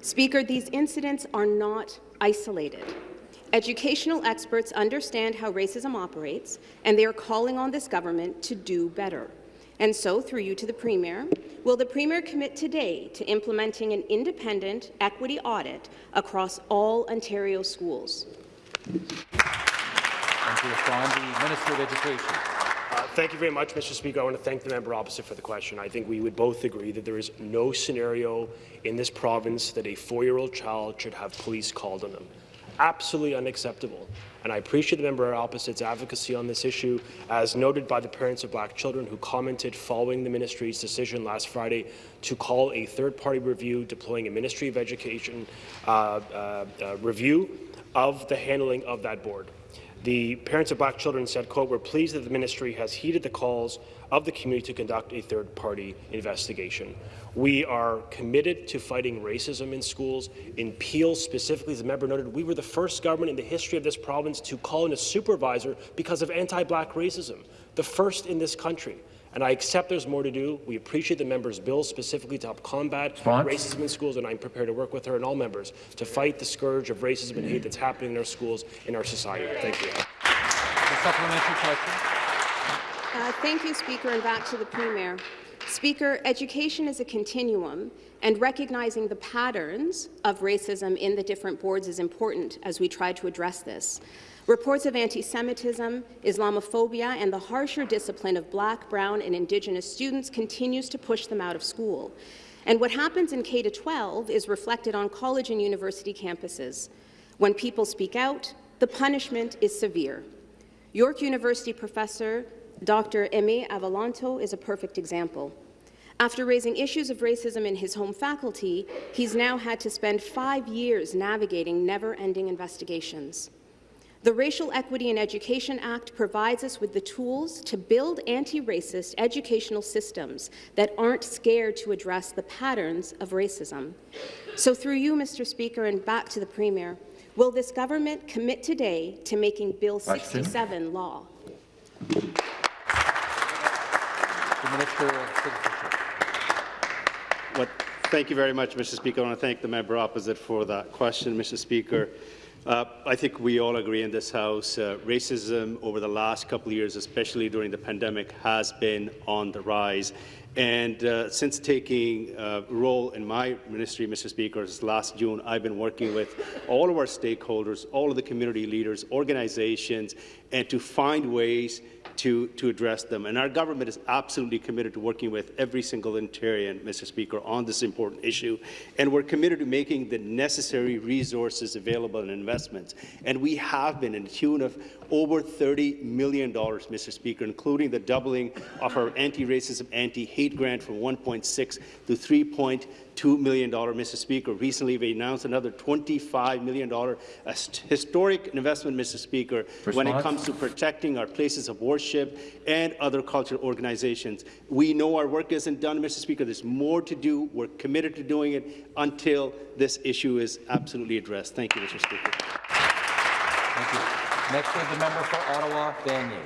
Speaker, these incidents are not isolated. Educational experts understand how racism operates, and they are calling on this government to do better. And so, through you to the Premier, will the Premier commit today to implementing an independent equity audit across all Ontario schools? And to respond, the Minister of Education. Uh, thank you very much, Mr. Speaker. I want to thank the member opposite for the question. I think we would both agree that there is no scenario in this province that a four-year-old child should have police called on them. Absolutely unacceptable. And I appreciate the member opposite's advocacy on this issue, as noted by the parents of black children who commented following the ministry's decision last Friday to call a third-party review deploying a Ministry of Education uh, uh, uh review of the handling of that board. The parents of black children said, quote, we're pleased that the ministry has heeded the calls of the community to conduct a third-party investigation. We are committed to fighting racism in schools. In Peel specifically, as the member noted, we were the first government in the history of this province to call in a supervisor because of anti-black racism, the first in this country and I accept there's more to do. We appreciate the member's bill specifically to help combat Response? racism in schools, and I'm prepared to work with her and all members to fight the scourge of racism and hate that's happening in our schools, in our society. Thank you. The supplementary question. Uh, thank you, Speaker, and back to the Premier. Speaker, education is a continuum, and recognizing the patterns of racism in the different boards is important as we try to address this. Reports of anti-Semitism, Islamophobia, and the harsher discipline of black, brown, and Indigenous students continues to push them out of school. And what happens in K-12 is reflected on college and university campuses. When people speak out, the punishment is severe. York University professor Dr. Aimé Avolonto is a perfect example. After raising issues of racism in his home faculty, he's now had to spend five years navigating never-ending investigations. The Racial Equity in Education Act provides us with the tools to build anti-racist educational systems that aren't scared to address the patterns of racism. So through you, Mr. Speaker, and back to the Premier, will this government commit today to making Bill 67 law? The Minister of Citizenship. Thank you very much, Mr. Speaker. I want to thank the member opposite for that question, Mr. Speaker. Uh, I think we all agree in this House, uh, racism over the last couple of years, especially during the pandemic, has been on the rise. And uh, since taking a uh, role in my ministry, Mr. Speaker, last June, I've been working with all of our stakeholders, all of the community leaders, organizations, and to find ways to, to address them. And our government is absolutely committed to working with every single Ontarian, Mr. Speaker, on this important issue. And we're committed to making the necessary resources available and investments. And we have been in tune of over $30 million, Mr. Speaker, including the doubling of our anti-racism, anti-hate grant from 1.6 to 3.2 million dollars, Mr. Speaker. Recently, we announced another $25 million, a historic investment, Mr. Speaker, Response? when it comes to protecting our places of worship and other cultural organizations. We know our work isn't done, Mr. Speaker. There's more to do. We're committed to doing it until this issue is absolutely addressed. Thank you, Mr. Speaker. Thank you. Next is the member for Ottawa, Vanier.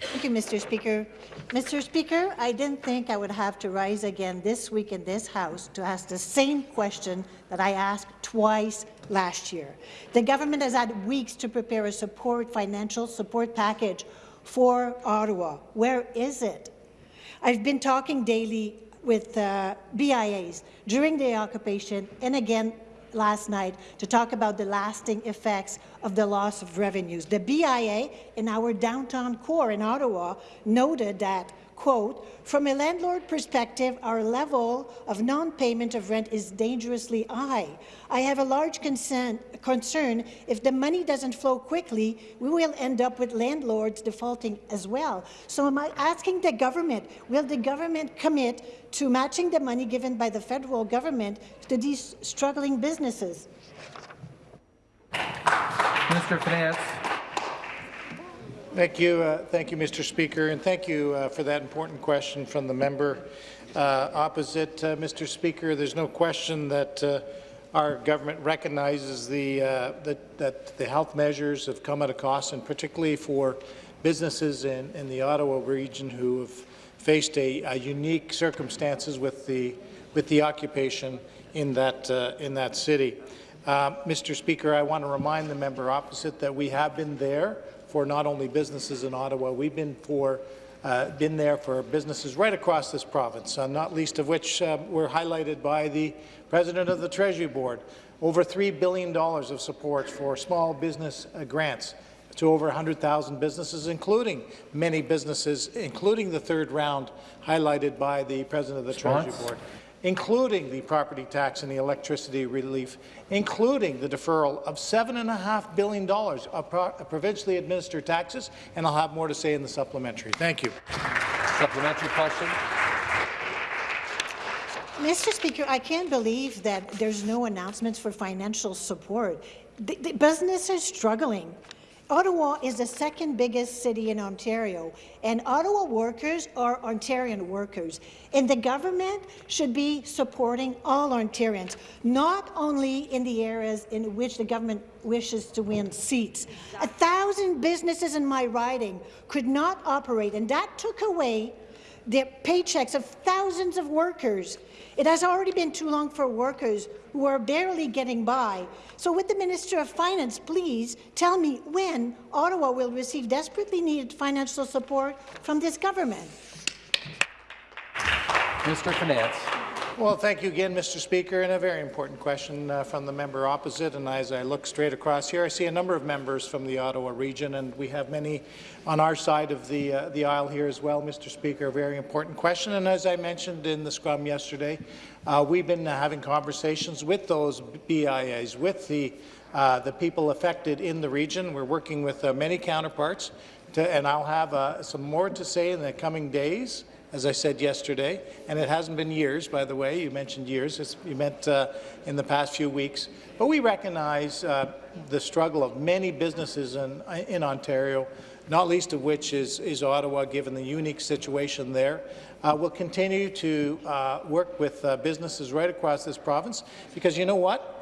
Thank you, Mr. Speaker. Mr. Speaker, I didn't think I would have to rise again this week in this House to ask the same question that I asked twice last year. The government has had weeks to prepare a support financial support package for Ottawa. Where is it? I've been talking daily with uh, BIAs during the occupation and again last night to talk about the lasting effects of the loss of revenues. The BIA in our downtown core in Ottawa noted that quote, from a landlord perspective, our level of non-payment of rent is dangerously high. I have a large concern, concern if the money doesn't flow quickly, we will end up with landlords defaulting as well. So am I asking the government, will the government commit to matching the money given by the federal government to these struggling businesses? Of Finance. Thank you, uh, thank you, Mr. Speaker, and thank you uh, for that important question from the member uh, opposite. Uh, Mr. Speaker, there's no question that uh, our government recognizes the, uh, that, that the health measures have come at a cost, and particularly for businesses in, in the Ottawa region who have faced a, a unique circumstances with the with the occupation in that in that city. Mr. Speaker, I want to remind the member opposite that we have been there for not only businesses in Ottawa, we've been for uh, been there for businesses right across this province, uh, not least of which uh, were highlighted by the President of the Treasury Board. Over $3 billion of support for small business uh, grants to over 100,000 businesses, including many businesses, including the third round highlighted by the President of the Response? Treasury Board including the property tax and the electricity relief, including the deferral of $7.5 billion of pro provincially administered taxes, and I'll have more to say in the supplementary. Thank you. Supplementary question. Mr. Speaker, I can't believe that there's no announcements for financial support. The, the business is struggling. Ottawa is the second biggest city in Ontario, and Ottawa workers are Ontarian workers. And the government should be supporting all Ontarians, not only in the areas in which the government wishes to win seats. A thousand businesses in my riding could not operate, and that took away the paychecks of thousands of workers. It has already been too long for workers who are barely getting by. So with the Minister of Finance, please tell me when Ottawa will receive desperately needed financial support from this government. Mr. Finance. Well, thank you again, Mr. Speaker, and a very important question uh, from the member opposite. And as I look straight across here, I see a number of members from the Ottawa region, and we have many on our side of the, uh, the aisle here as well, Mr. Speaker. A very important question. And as I mentioned in the scrum yesterday, uh, we've been having conversations with those BIAs, with the, uh, the people affected in the region. We're working with uh, many counterparts, to, and I'll have uh, some more to say in the coming days as I said yesterday, and it hasn't been years, by the way. You mentioned years. It's, you meant uh, in the past few weeks. But we recognize uh, the struggle of many businesses in, in Ontario, not least of which is, is Ottawa, given the unique situation there. Uh, we'll continue to uh, work with uh, businesses right across this province, because you know what?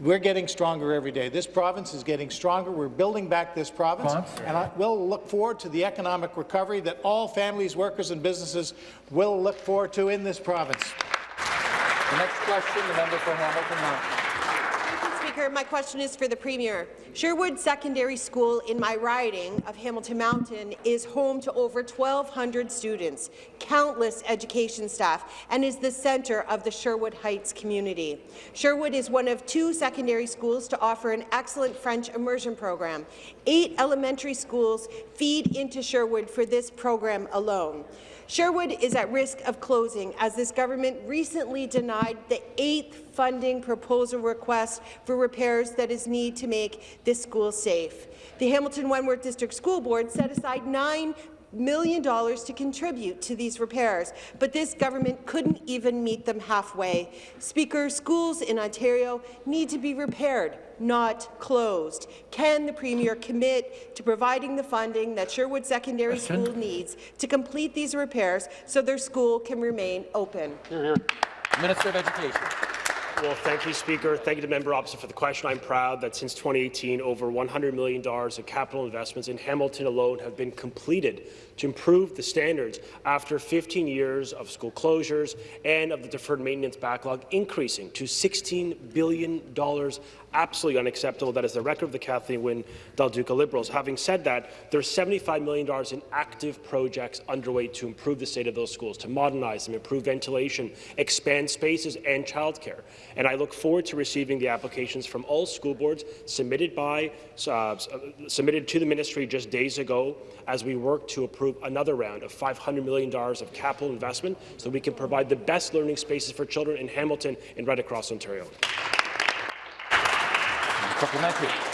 We're getting stronger every day. This province is getting stronger. We're building back this province, and I will look forward to the economic recovery that all families, workers and businesses will look forward to in this province. The next question, the member for Hamilton Mountain. Speaker. My question is for the Premier. Sherwood Secondary School in my riding of Hamilton Mountain is home to over 1,200 students, countless education staff, and is the centre of the Sherwood Heights community. Sherwood is one of two secondary schools to offer an excellent French immersion program. Eight elementary schools feed into Sherwood for this program alone. Sherwood is at risk of closing as this government recently denied the eighth funding proposal request for repairs that is needed to make this school safe. The Hamilton Wentworth District School Board set aside $9 million to contribute to these repairs, but this government couldn't even meet them halfway. Speaker, schools in Ontario need to be repaired, not closed. Can the Premier commit to providing the funding that Sherwood Secondary Question. School needs to complete these repairs so their school can remain open? Here, Minister of Education. Well, thank you, Speaker. Thank you to member opposite for the question. I'm proud that since 2018, over $100 million of capital investments in Hamilton alone have been completed to improve the standards after 15 years of school closures and of the deferred maintenance backlog increasing to $16 billion absolutely unacceptable. That is the record of the Kathleen Wynne Del Duca Liberals. Having said that, there's $75 million in active projects underway to improve the state of those schools, to modernize them, improve ventilation, expand spaces and childcare. And I look forward to receiving the applications from all school boards submitted by uh, submitted to the ministry just days ago as we work to approve another round of $500 million of capital investment so we can provide the best learning spaces for children in Hamilton and right across Ontario. Supplementary.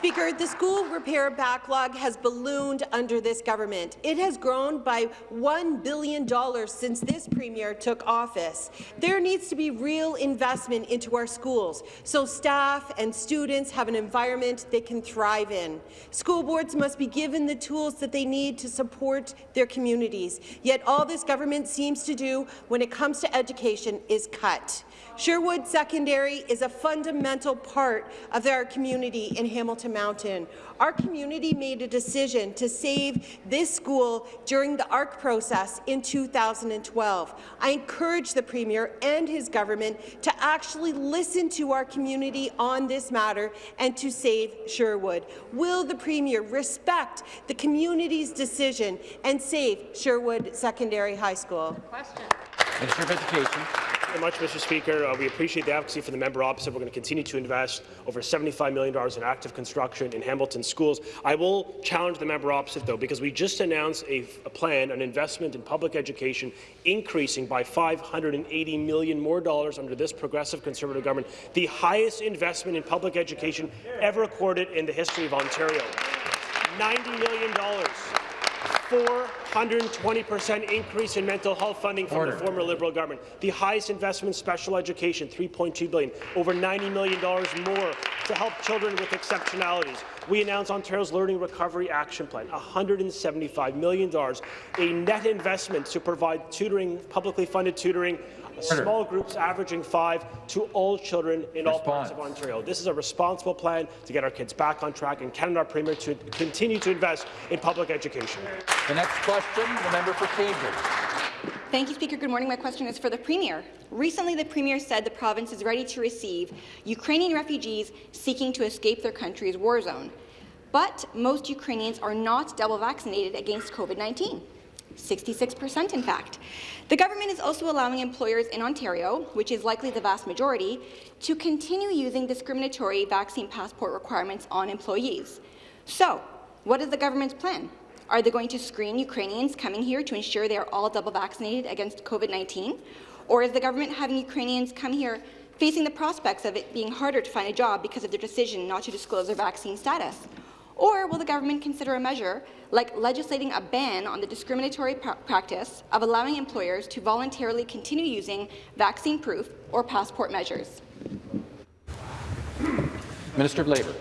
Speaker, the school repair backlog has ballooned under this government. It has grown by $1 billion since this premier took office. There needs to be real investment into our schools so staff and students have an environment they can thrive in. School boards must be given the tools that they need to support their communities. Yet all this government seems to do when it comes to education is cut. Sherwood Secondary is a fundamental part of our community in Hamilton Mountain. Our community made a decision to save this school during the ARC process in 2012. I encourage the Premier and his government to actually listen to our community on this matter and to save Sherwood. Will the Premier respect the community's decision and save Sherwood Secondary High School? Question. Minister of Education very much, Mr. Speaker. Uh, we appreciate the advocacy from the member opposite. We're going to continue to invest over $75 million in active construction in Hamilton schools. I will challenge the member opposite, though, because we just announced a, a plan, an investment in public education increasing by 580 million more dollars under this progressive Conservative government, the highest investment in public education ever recorded in the history of Ontario. $90 million 420% increase in mental health funding from Order. the former Liberal government. The highest investment in special education, 3.2 billion, over $90 million more to help children with exceptionalities. We announced Ontario's Learning Recovery Action Plan, $175 million, a net investment to provide tutoring, publicly funded tutoring small groups averaging five to all children in Response. all parts of Ontario. This is a responsible plan to get our kids back on track and Canada Premier to continue to invest in public education. The next question, the member for Cambridge. Thank you, Speaker. Good morning. My question is for the Premier. Recently, the Premier said the province is ready to receive Ukrainian refugees seeking to escape their country's war zone. But most Ukrainians are not double vaccinated against COVID-19. 66% in fact. The government is also allowing employers in Ontario, which is likely the vast majority, to continue using discriminatory vaccine passport requirements on employees. So, what is the government's plan? Are they going to screen Ukrainians coming here to ensure they are all double vaccinated against COVID-19? Or is the government having Ukrainians come here facing the prospects of it being harder to find a job because of their decision not to disclose their vaccine status? Or will the government consider a measure like legislating a ban on the discriminatory pr practice of allowing employers to voluntarily continue using vaccine proof or passport measures? Minister of Labour.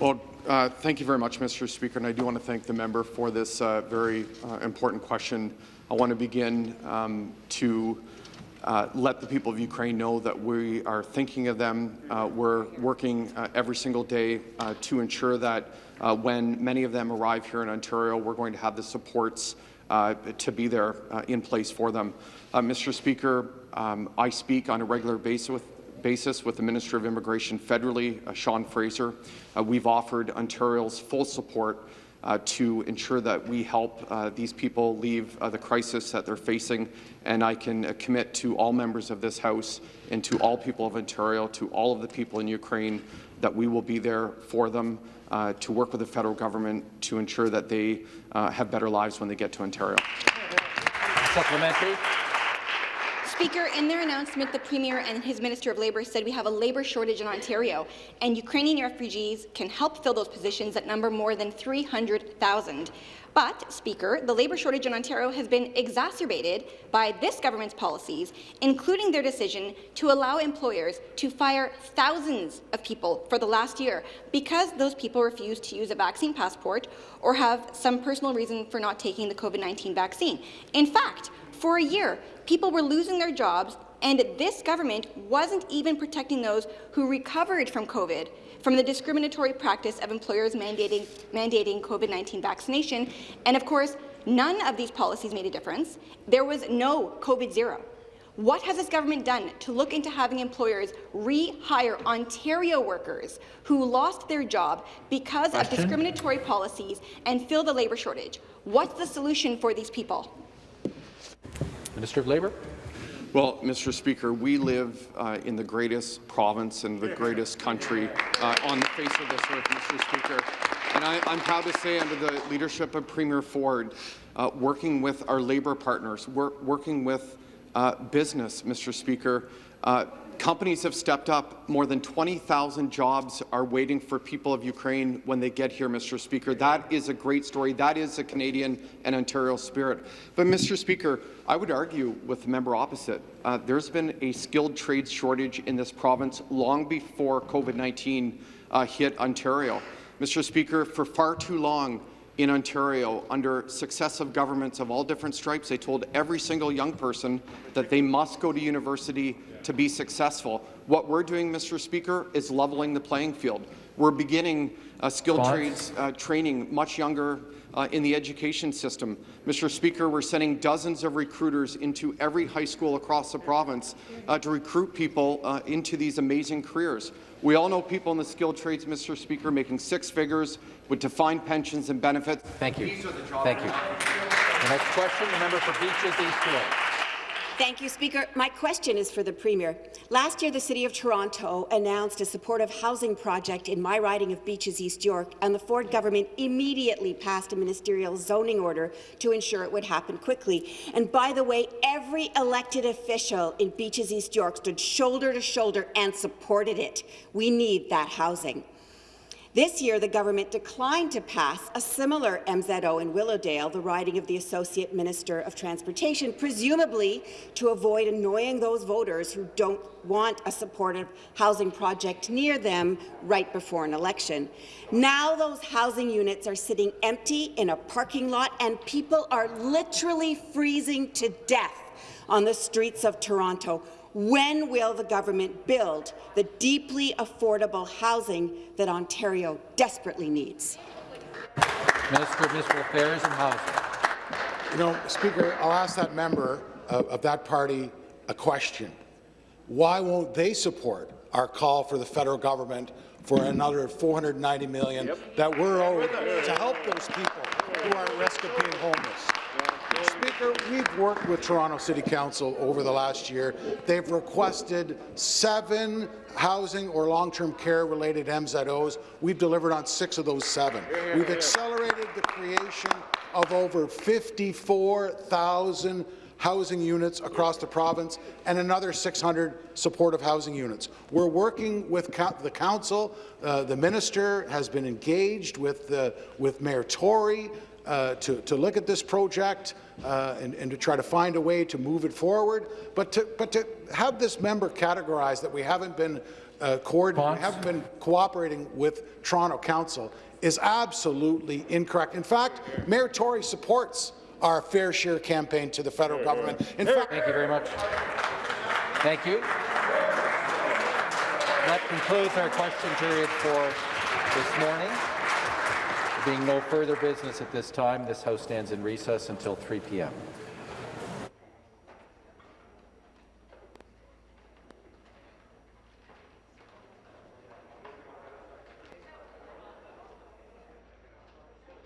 Well, uh, thank you very much, Mr. Speaker, and I do want to thank the member for this uh, very uh, important question. I want to begin um, to uh, let the people of Ukraine know that we are thinking of them. Uh, we're working uh, every single day uh, to ensure that uh, when many of them arrive here in Ontario, we're going to have the supports uh, to be there in place for them. Mr. Speaker, um, I speak on a regular basis with, basis with the Minister of Immigration federally, Sean Fraser. we've offered Ontario's full support uh, to ensure that we help uh, these people leave uh, the crisis that they're facing. And I can uh, commit to all members of this House and to all people of Ontario, to all of the people in Ukraine, that we will be there for them uh, to work with the federal government to ensure that they uh, have better lives when they get to Ontario. Supplementary. Speaker, in their announcement, the Premier and his Minister of Labour said we have a labour shortage in Ontario, and Ukrainian refugees can help fill those positions that number more than 300,000. But, Speaker, the labour shortage in Ontario has been exacerbated by this government's policies, including their decision to allow employers to fire thousands of people for the last year because those people refuse to use a vaccine passport or have some personal reason for not taking the COVID-19 vaccine. In fact, for a year, people were losing their jobs And this government wasn't even protecting those who recovered from COVID from the discriminatory practice of employers mandating, mandating COVID-19 vaccination. And of course, none of these policies made a difference. There was no COVID zero. What has this government done to look into having employers rehire Ontario workers who lost their job because Question? of discriminatory policies and fill the labour shortage? What's the solution for these people? Minister of Labour. Well, Mr. Speaker, we live uh, in the greatest province and the greatest country uh, on the face of this earth, Mr. Speaker. And I, am proud to say, under the leadership of Premier Ford, uh, working with our labour partners, wor working with uh, business, Mr. Speaker, uh, companies have stepped up. More than 20,000 jobs are waiting for people of Ukraine when they get here, Mr. Speaker. That is a great story. That is a Canadian and Ontario spirit. But, Mr. Speaker, I would argue with the member opposite. Uh, there's been a skilled trades shortage in this province long before COVID-19 uh, hit Ontario. Mr. Speaker, for far too long, in Ontario, under successive governments of all different stripes, they told every single young person that they must go to university to be successful. What we're doing, Mr. Speaker, is leveling the playing field. We're beginning uh, skilled trades uh, training much younger uh, in the education system. Mr. Speaker, we're sending dozens of recruiters into every high school across the province uh, to recruit people uh, into these amazing careers. We all know people in the skilled trades, Mr. Speaker, making six figures with defined pensions and benefits. Thank you. Thank you. The next question, the member for Beaches East York. Thank you, Speaker. My question is for the Premier. Last year, the City of Toronto announced a supportive housing project in my riding of Beaches East York, and the Ford government immediately passed a ministerial zoning order to ensure it would happen quickly. And by the way, every elected official in Beaches East York stood shoulder to shoulder and supported it. We need that housing. This year, the government declined to pass a similar MZO in Willowdale, the riding of the Associate Minister of Transportation, presumably to avoid annoying those voters who don't want a supportive housing project near them right before an election. Now those housing units are sitting empty in a parking lot, and people are literally freezing to death on the streets of Toronto. When will the government build the deeply affordable housing that Ontario desperately needs? Minister of Municipal Affairs and Housing. You know, Speaker, I'll ask that member of, of that party a question. Why won't they support our call for the federal government for another 490 million yep. that we're owed to help those people who are at risk of being homeless? Speaker, we've worked with Toronto City Council over the last year. They've requested seven housing or long-term care-related MZOs. We've delivered on six of those seven. We've accelerated the creation of over 54,000 housing units across the province and another 600 supportive housing units. We're working with the council. Uh, the minister has been engaged with, uh, with Mayor Tory uh, to, to look at this project uh, and, and, to try to find a way to move it forward. But to, but to have this member categorize that we haven't been uh, haven't been cooperating with Toronto Council is absolutely incorrect. In fact, Mayor Tory supports our fair share campaign to the federal government. In fact, Thank you very much. Thank you. That concludes our question period for this morning. Being no further business at this time, this House stands in recess until 3 p.m.